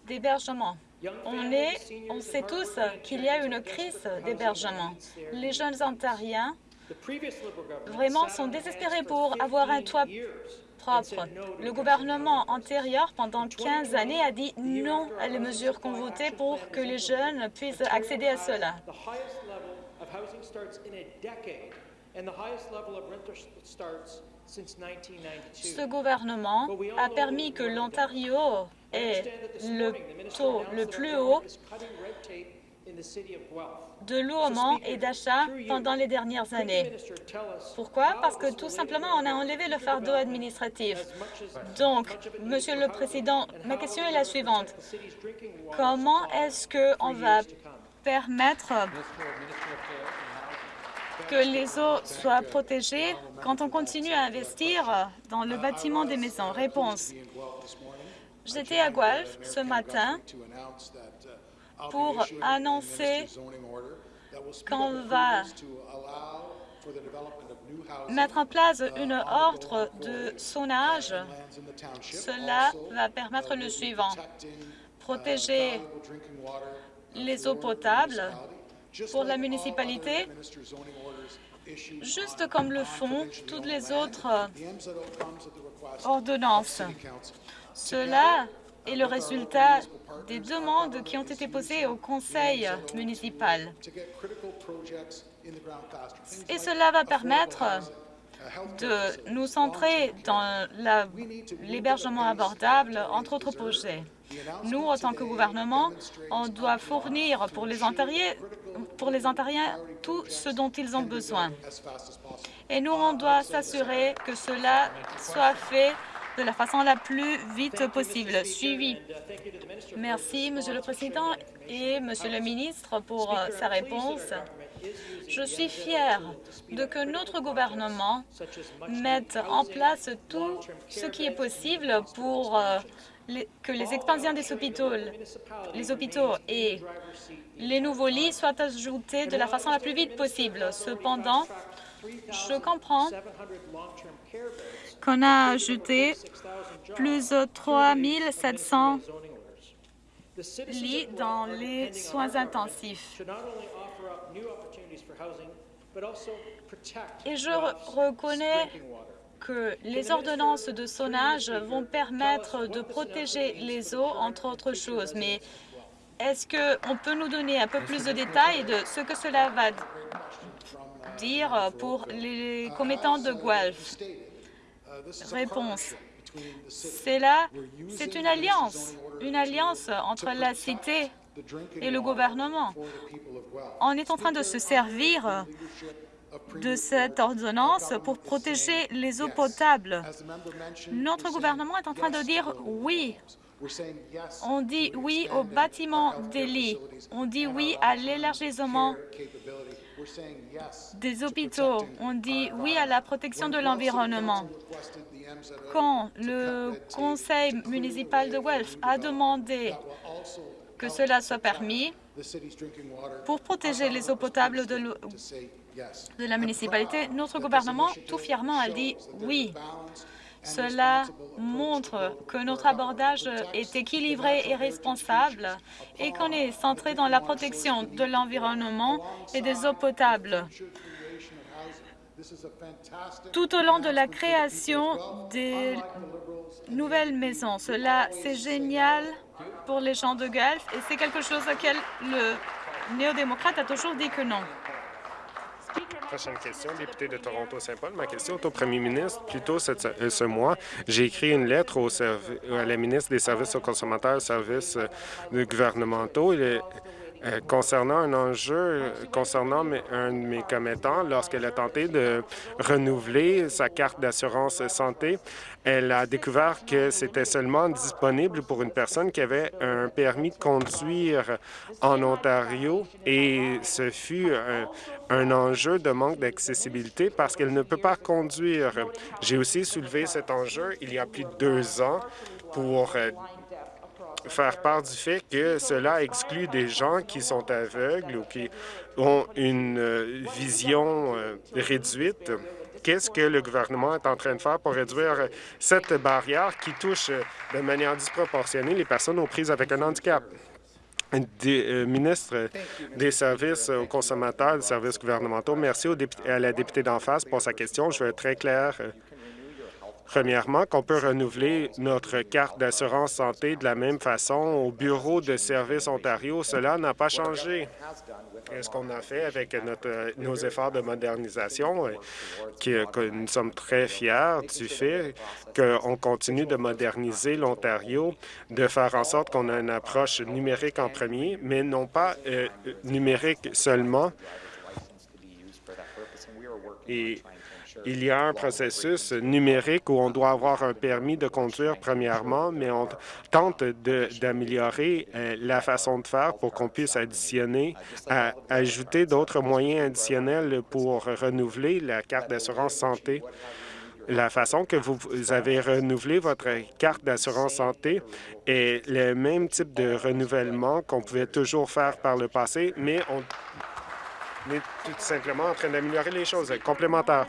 d'hébergement. On, on sait tous qu'il y a une crise d'hébergement. Les jeunes Ontariens vraiment sont désespérés pour avoir un toit propre. Le gouvernement antérieur, pendant 15 années, a dit non à les mesures qu'on votait pour que les jeunes puissent accéder à cela. Ce gouvernement a permis que l'Ontario ait le taux le plus haut de louement et d'achat pendant les dernières années. Pourquoi? Parce que tout simplement, on a enlevé le fardeau administratif. Donc, Monsieur le Président, ma question est la suivante. Comment est-ce qu'on va permettre que les eaux soient protégées quand on continue à investir dans le bâtiment des maisons Réponse. J'étais à Guelph ce matin pour annoncer qu'on va mettre en place une ordre de sonnage. Cela va permettre le suivant. Protéger les eaux potables pour la municipalité, juste comme le font toutes les autres ordonnances. Cela est le résultat des demandes qui ont été posées au conseil municipal. Et cela va permettre de nous centrer dans l'hébergement abordable, entre autres projets. Nous, en tant que gouvernement, on doit fournir pour les Ontariens, tout ce dont ils ont besoin. Et nous, on doit s'assurer que cela soit fait de la façon la plus vite possible. Suivi. Merci, Monsieur le Président et Monsieur le ministre, pour euh, sa réponse. Je suis fière de que notre gouvernement mette en place tout ce qui est possible pour euh, que les expansions des hôpitaux, les hôpitaux et les nouveaux lits soient ajoutés de la façon la plus vite possible. Cependant, je comprends qu'on a ajouté plus de 3 700 lits dans les soins intensifs. Et je reconnais que les ordonnances de sonnage vont permettre de protéger les eaux, entre autres choses. Mais est-ce qu'on peut nous donner un peu plus de détails de ce que cela va dire pour les commettants de Guelph? Réponse. C'est là, c'est une alliance, une alliance entre la cité et le gouvernement. On est en train de se servir de cette ordonnance pour protéger les eaux potables. Notre gouvernement est en train de dire oui. On dit oui au bâtiment des lits. On dit oui à l'élargissement des hôpitaux. On dit oui à la protection de l'environnement. Quand le conseil municipal de Guelph a demandé que cela soit permis pour protéger les eaux potables de, de la municipalité, notre gouvernement tout fièrement a dit oui. Cela montre que notre abordage est équilibré et responsable et qu'on est centré dans la protection de l'environnement et des eaux potables. Tout au long de la création des nouvelles maisons, cela, c'est génial pour les gens de Guelph et c'est quelque chose auquel le néo-démocrate a toujours dit que non. Prochaine question, député de Toronto-Saint-Paul. Ma question est au premier ministre. Plus tôt ce mois, j'ai écrit une lettre au à la ministre des Services aux consommateurs services euh, gouvernementaux. Concernant un enjeu euh, concernant un de mes commettants, lorsqu'elle a tenté de renouveler sa carte d'assurance santé, elle a découvert que c'était seulement disponible pour une personne qui avait un permis de conduire en Ontario et ce fut un, un enjeu de manque d'accessibilité parce qu'elle ne peut pas conduire. J'ai aussi soulevé cet enjeu il y a plus de deux ans pour euh, faire part du fait que cela exclut des gens qui sont aveugles ou qui ont une euh, vision euh, réduite. Qu'est-ce que le gouvernement est en train de faire pour réduire cette barrière qui touche euh, de manière disproportionnée les personnes aux prises avec un handicap? Des, ministre des services aux consommateurs, des services gouvernementaux, merci à la députée d'en face pour sa question. Je vais être très clair Premièrement, qu'on peut renouveler notre carte d'assurance santé de la même façon au Bureau de services Ontario. Cela n'a pas changé. Ce qu'on a fait avec nos efforts de modernisation, euh, que, nous sommes très fiers du fait qu'on continue de moderniser l'Ontario, de faire en sorte qu'on a une approche numérique en premier, mais non pas euh, numérique seulement. Et il y a un processus numérique où on doit avoir un permis de conduire premièrement, mais on tente d'améliorer euh, la façon de faire pour qu'on puisse additionner, ajouter d'autres moyens additionnels pour renouveler la carte d'assurance santé. La façon que vous avez renouvelé votre carte d'assurance santé est le même type de renouvellement qu'on pouvait toujours faire par le passé, mais on est tout simplement en train d'améliorer les choses complémentaires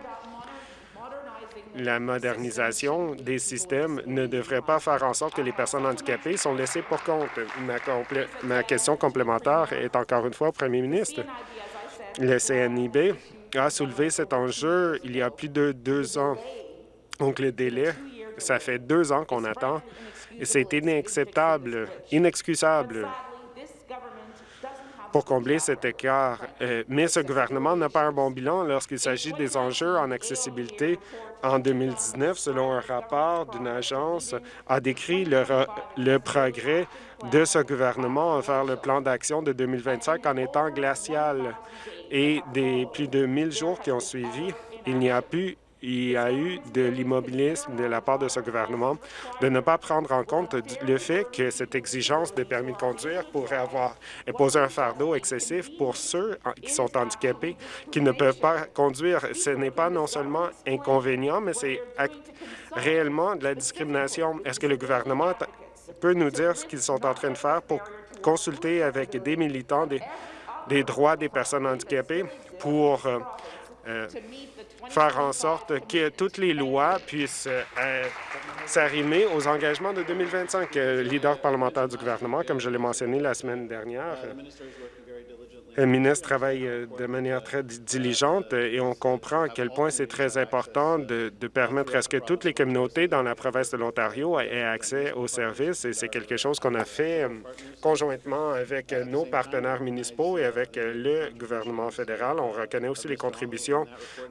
la modernisation des systèmes ne devrait pas faire en sorte que les personnes handicapées sont laissées pour compte. Ma, question complémentaire est encore une fois au premier ministre. Le CNIB a soulevé cet enjeu il y a plus de deux ans. Donc, le délai, ça fait deux ans qu'on attend C'est inacceptable, inexcusable pour combler cet écart. Euh, mais ce gouvernement n'a pas un bon bilan lorsqu'il s'agit des enjeux en accessibilité. En 2019, selon un rapport d'une agence, a décrit le, le progrès de ce gouvernement vers le plan d'action de 2025 en étant glacial. Et des plus de 1000 jours qui ont suivi, il n'y a plus il y a eu de l'immobilisme de la part de ce gouvernement de ne pas prendre en compte le fait que cette exigence de permis de conduire pourrait avoir imposé un fardeau excessif pour ceux qui sont handicapés, qui ne peuvent pas conduire. Ce n'est pas non seulement inconvénient, mais c'est réellement de la discrimination. Est-ce que le gouvernement peut nous dire ce qu'ils sont en train de faire pour consulter avec des militants des, des droits des personnes handicapées pour euh, euh, faire en sorte que toutes les lois puissent euh, s'arrimer aux engagements de 2025. Euh, leader parlementaire du gouvernement, comme je l'ai mentionné la semaine dernière, le ministre travaille euh, de manière très diligente euh, et on comprend à quel point c'est très important de, permettre à ce que toutes les communautés dans la province de l'Ontario aient accès aux services et c'est quelque chose qu'on a fait euh, conjointement avec nos partenaires municipaux et avec le gouvernement fédéral. On reconnaît aussi les contributions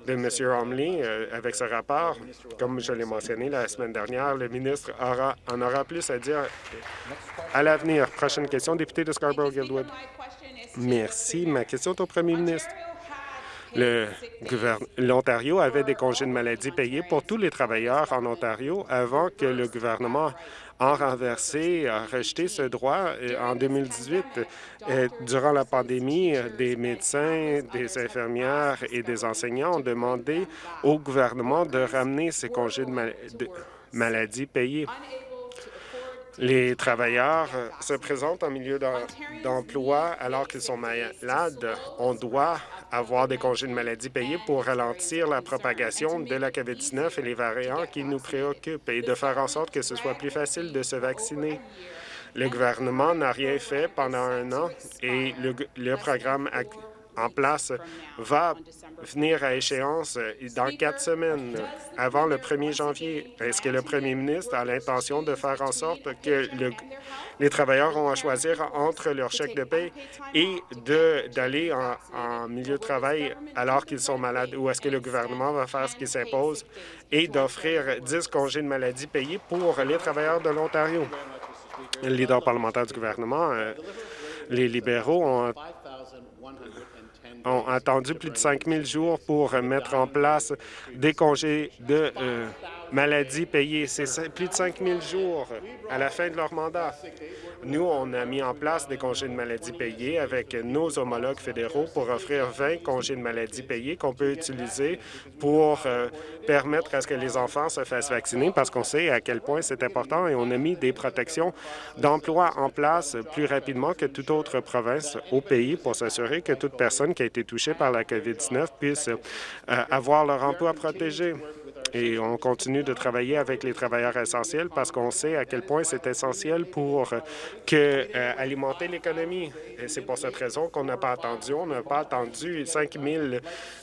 de M. Homley avec ce rapport. Comme je l'ai mentionné la semaine dernière, le ministre aura, en aura plus à dire à l'avenir. Prochaine question, député de Scarborough-Guildwood. Merci. Ma question est au premier ministre. L'Ontario avait des congés de maladie payés pour tous les travailleurs en Ontario avant que le gouvernement en renversé, a rejeté ce droit euh, en 2018. Euh, durant la pandémie, des médecins, des infirmières et des enseignants ont demandé au gouvernement de ramener ces congés de maladie payés les travailleurs euh, se présentent en milieu d'emploi alors qu'ils sont malades. On doit avoir des congés de maladie payés pour ralentir la propagation de la COVID-19 et les variants qui nous préoccupent et de faire en sorte que ce soit plus facile de se vacciner. Le gouvernement n'a rien fait pendant un an et le, le programme en place va venir à échéance dans quatre semaines, avant le 1er janvier. Est-ce que le premier ministre a l'intention de faire en sorte que les travailleurs ont à choisir entre leur chèque de paie et d'aller en, en, milieu de travail alors qu'ils sont malades? Ou est-ce que le gouvernement va faire ce qui s'impose et d'offrir 10 congés de maladie payés pour les travailleurs de l'Ontario? Le leader parlementaire du gouvernement, euh, les libéraux ont ont attendu plus de 5 000 jours pour mettre en place des congés de euh, maladie payés. C'est plus de 5 000 jours à la fin de leur mandat. Nous, on a mis en place des congés de maladie payés avec nos homologues fédéraux pour offrir 20 congés de maladie payés qu'on peut utiliser pour euh, permettre à ce que les enfants se fassent vacciner parce qu'on sait à quel point c'est important et on a mis des protections d'emploi en place plus rapidement que toute autre province au pays pour s'assurer que toute personne qui a été touchée par la COVID-19 puisse euh, avoir leur emploi protégé. Et on continue de travailler avec les travailleurs essentiels parce qu'on sait à quel point c'est essentiel pour que, euh, alimenter l'économie. Et c'est pour cette raison qu'on n'a pas attendu. On n'a pas attendu 5 000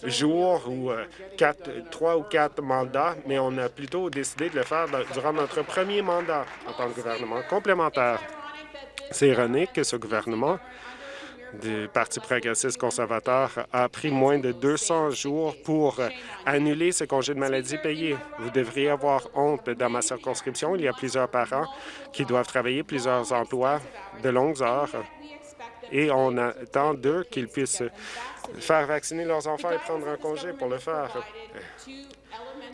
jours ou euh, quatre, trois ou quatre mandats, mais on a plutôt décidé de le faire durant notre premier mandat en tant que gouvernement complémentaire. C'est ironique que ce gouvernement du Parti progressiste conservateur a pris moins de 200 jours pour annuler ce congé de maladie payé. Vous devriez avoir honte. Dans ma circonscription, il y a plusieurs parents qui doivent travailler plusieurs emplois de longues heures et on attend d'eux qu'ils puissent faire vacciner leurs enfants et prendre un congé pour le faire.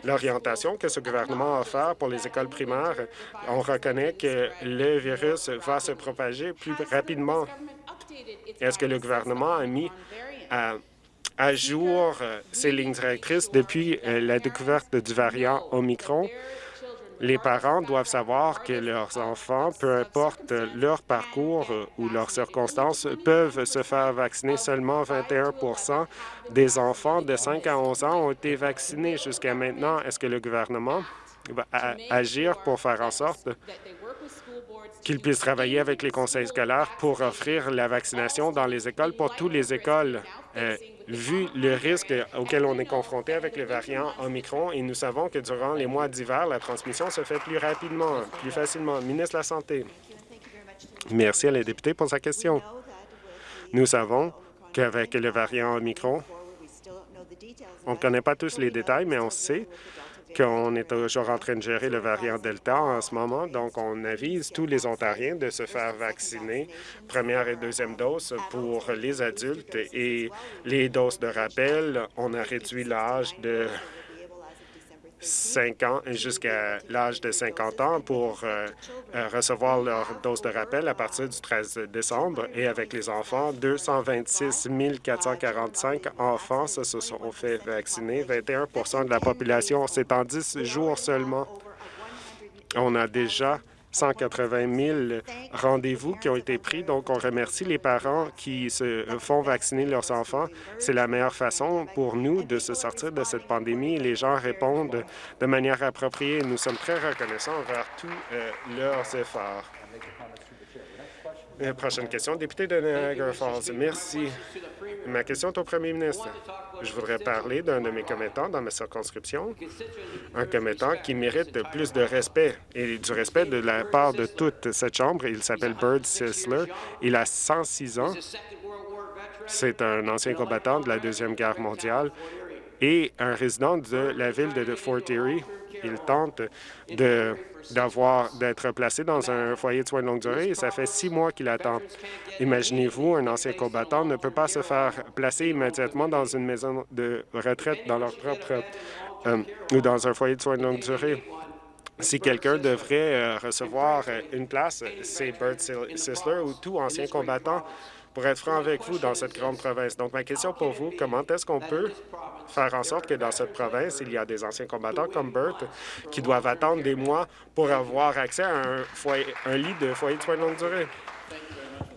L'orientation que ce gouvernement a offert pour les écoles primaires, on reconnaît que le virus va se propager plus rapidement est-ce que le gouvernement a mis à, jour euh, ces lignes directrices depuis euh, la découverte du variant Omicron? Les parents doivent savoir que leurs enfants, peu importe leur parcours euh, ou leurs circonstances, peuvent se faire vacciner. Seulement 21% des enfants de 5 à 11 ans ont été vaccinés jusqu'à maintenant. Est-ce que le gouvernement va agir pour faire en sorte qu'il puisse travailler avec les conseils scolaires pour offrir la vaccination dans les écoles pour toutes les écoles. Euh, vu le risque auquel on est confronté avec les variants Omicron, et nous savons que durant les mois d'hiver, la transmission se fait plus rapidement, plus facilement. Ministre de la Santé. Merci à la députée pour sa question. Nous savons qu'avec le variant Omicron, on ne connaît pas tous les détails, mais on sait qu'on est toujours en train de gérer le variant Delta en ce moment. Donc, on avise tous les Ontariens de se faire vacciner, première et deuxième dose pour les adultes et les doses de rappel. On a réduit l'âge de 5 ans jusqu'à l'âge de 50 ans pour euh, euh, recevoir leur dose de rappel à partir du 13 décembre. Et avec les enfants, 226 445 enfants se sont fait vacciner, 21 de la population. C'est en 10 jours seulement. On a déjà 180 000 rendez-vous qui ont été pris. Donc, on remercie les parents qui se font vacciner leurs enfants. C'est la meilleure façon pour nous de se sortir de cette pandémie. Les gens répondent de manière appropriée. Nous sommes très reconnaissants envers tous euh, leurs efforts. Euh, prochaine question, député de Niagara Falls. Merci. Ma question est au premier ministre. Je voudrais parler d'un de mes commettants dans ma circonscription, un commettant qui mérite plus de respect et du respect de la part de toute cette Chambre. Il s'appelle Bird Sisler. Il a 106 ans. C'est un ancien combattant de la Deuxième Guerre mondiale et un résident de la ville de Fort Erie. Il tente d'avoir d'être placé dans un foyer de soins de longue durée et ça fait six mois qu'il attend. Imaginez-vous, un ancien combattant ne peut pas se faire placer immédiatement dans une maison de retraite dans leur propre euh, ou dans un foyer de soins de longue durée. Si quelqu'un devrait euh, recevoir une place, c'est Bert Sisler ou tout ancien combattant pour être franc avec vous dans cette grande province. Donc, ma question pour vous, comment est-ce qu'on peut faire en sorte que dans cette province, il y a des anciens combattants comme Bert qui doivent attendre des mois pour avoir accès à un lit de foyer de soins de longue durée?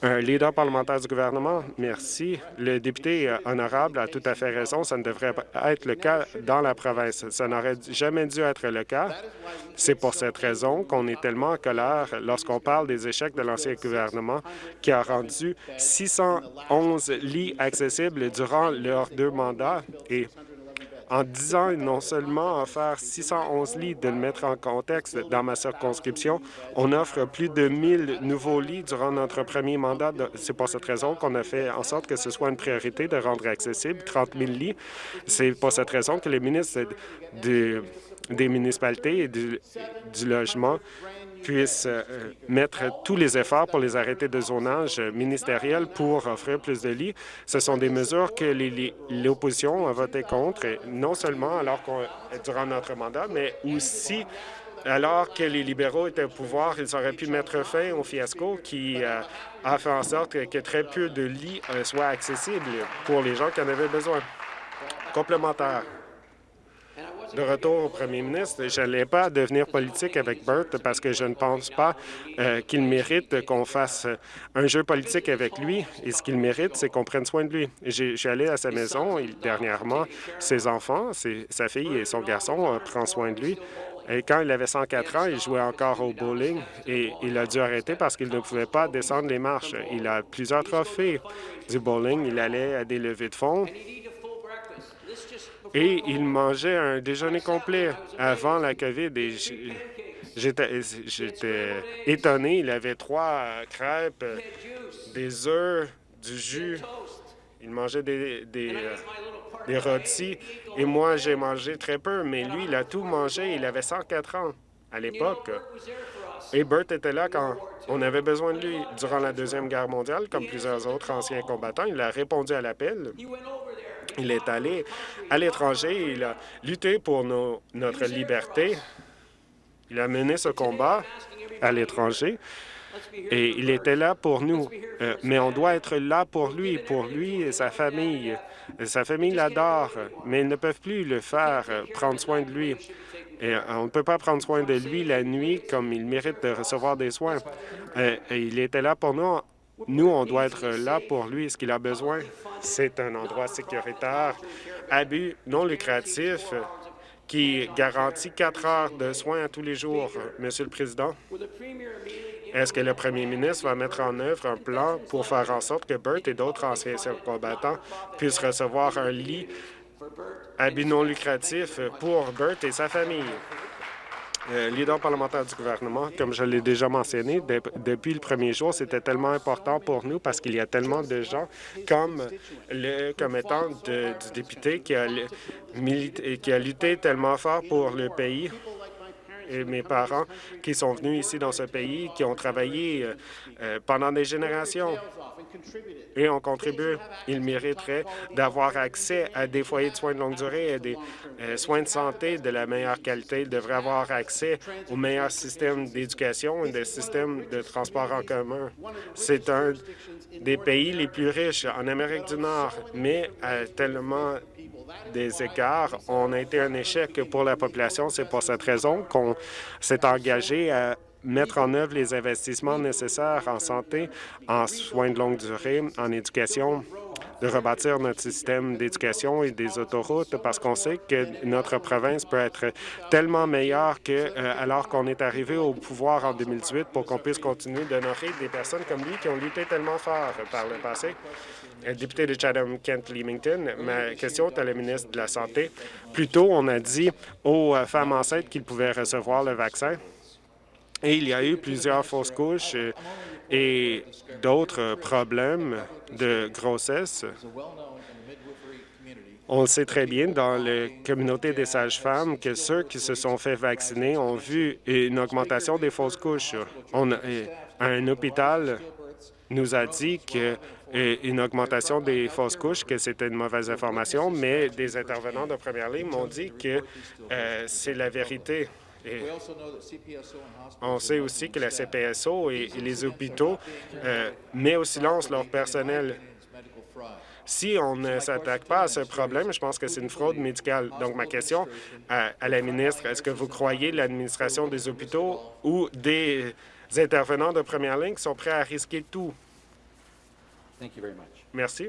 Leader parlementaire du gouvernement, merci. Le député honorable a tout à fait raison. Ça ne devrait pas être le cas dans la province. Ça n'aurait jamais dû être le cas. C'est pour cette raison qu'on est tellement en colère lorsqu'on parle des échecs de l'ancien gouvernement qui a rendu 611 lits accessibles durant leurs deux mandats en 10 ans, non seulement offert 611 lits, de le mettre en contexte, dans ma circonscription, on offre plus de 1000 nouveaux lits durant notre premier mandat. C'est pour cette raison qu'on a fait en sorte que ce soit une priorité de rendre accessible 30 000 lits. C'est pour cette raison que les ministres des municipalités et du logement puissent euh, mettre tous les efforts pour les arrêtés de zonage ministériels pour offrir plus de lits. Ce sont des mesures que l'opposition a voté contre, non seulement alors durant notre mandat, mais aussi alors que les libéraux étaient au pouvoir, ils auraient pu mettre fin au fiasco qui euh, a fait en sorte que très peu de lits euh, soient accessibles pour les gens qui en avaient besoin. Complémentaire de retour au premier ministre. Je n'allais pas devenir politique avec Bert parce que je ne pense pas euh, qu'il mérite qu'on fasse un jeu politique avec lui. Et ce qu'il mérite, c'est qu'on prenne soin de lui. Allé à sa maison dernièrement. Ses enfants, sa fille et son garçon euh, prennent soin de lui. Et quand il avait 104 ans, il jouait encore au bowling et il a dû arrêter parce qu'il ne pouvait pas descendre les marches. Il a plusieurs trophées du bowling. Il allait à des levées de fonds et il mangeait un déjeuner complet avant la COVID. J'étais étonné. Il avait trois crêpes, des œufs, du jus. Il mangeait des, des, des. Et moi, j'ai mangé très peu, mais lui, il a tout mangé. Il avait 104 ans à l'époque. Et Bert était là quand on avait besoin de lui. Durant la Deuxième Guerre mondiale, comme plusieurs autres anciens combattants, il a répondu à l'appel. Il est allé à l'étranger, il a lutté pour notre liberté. Il a mené ce combat à l'étranger et il était là pour nous. Euh, mais on doit être là pour lui, pour lui et sa famille. Sa famille l'adore, mais ils ne peuvent plus le faire, euh, prendre soin de lui. Et euh, on ne peut pas prendre soin de lui la nuit comme il mérite de recevoir des soins. Il était là pour nous nous, on doit être là pour lui. Ce qu'il a besoin, c'est un endroit sécuritaire, abus non lucratif, qui garantit quatre heures de soins à tous les jours. Monsieur le Président, est-ce que le premier ministre va mettre en œuvre un plan pour faire en sorte que Bert et d'autres anciens combattants puissent recevoir un lit à non lucratif pour Bert et sa famille? Euh, leader parlementaire du gouvernement, comme je l'ai déjà mentionné, depuis le premier jour, c'était tellement important pour nous parce qu'il y a tellement de gens comme le commettant du député qui a, qui a lutté tellement fort pour le pays et mes parents qui sont venus ici dans ce pays, qui ont travaillé euh, euh, pendant des générations et ont contribué. Ils mériteraient d'avoir accès à des foyers de soins de longue durée et des euh, soins de santé de la meilleure qualité. Ils devraient avoir accès au meilleur système d'éducation et des systèmes de transport en commun. C'est un des pays les plus riches en Amérique du Nord, mais à tellement des écarts. On a été un échec pour la population. C'est pour cette raison qu'on s'est engagé à mettre en œuvre les investissements nécessaires en santé, en soins de longue durée, en éducation, de rebâtir notre système d'éducation et des autoroutes parce qu'on sait que notre province peut être tellement meilleure que euh, alors qu'on est arrivé au pouvoir en 2018 pour qu'on puisse continuer d'honorer des personnes comme lui qui ont lutté tellement fort par le passé. Euh, député de Chatham-Kent-Leamington, ma question est à la ministre de la Santé. Plus tôt, on a dit aux euh, femmes enceintes qu'ils pouvaient recevoir le vaccin. Et il y a eu plusieurs fausses couches et d'autres problèmes de grossesse. On le sait très bien dans la communauté des sages-femmes que ceux qui se sont fait vacciner ont vu une augmentation des fausses couches. Un hôpital nous a dit qu'une augmentation des fausses couches, que c'était une mauvaise information, mais des intervenants de première ligne m'ont dit que euh, c'est la vérité. On sait aussi que la CPSO et, les hôpitaux euh, mettent au silence leur personnel. Si on ne s'attaque pas à ce problème, je pense que c'est une fraude médicale. Donc, ma question à, à la ministre, est-ce que vous croyez l'administration des hôpitaux ou des intervenants de première ligne qui sont prêts à risquer tout? Merci.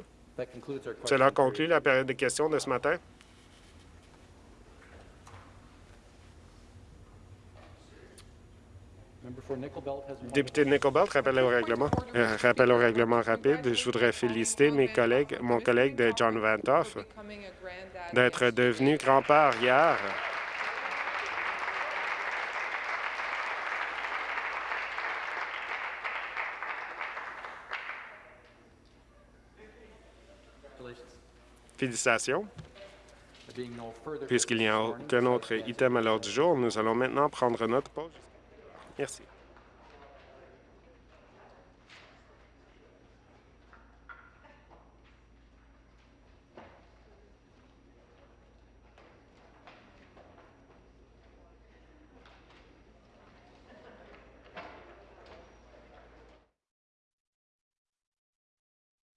Cela conclut la période de questions de ce matin. Député de Nickel rappel au règlement. Euh, rappel au règlement rapide. Je voudrais féliciter mes collègues, mon collègue de John Vantoff, d'être devenu grand-père hier. Félicitations. Puisqu'il n'y a aucun autre item à l'ordre du jour, nous allons maintenant prendre notre pause. Merci.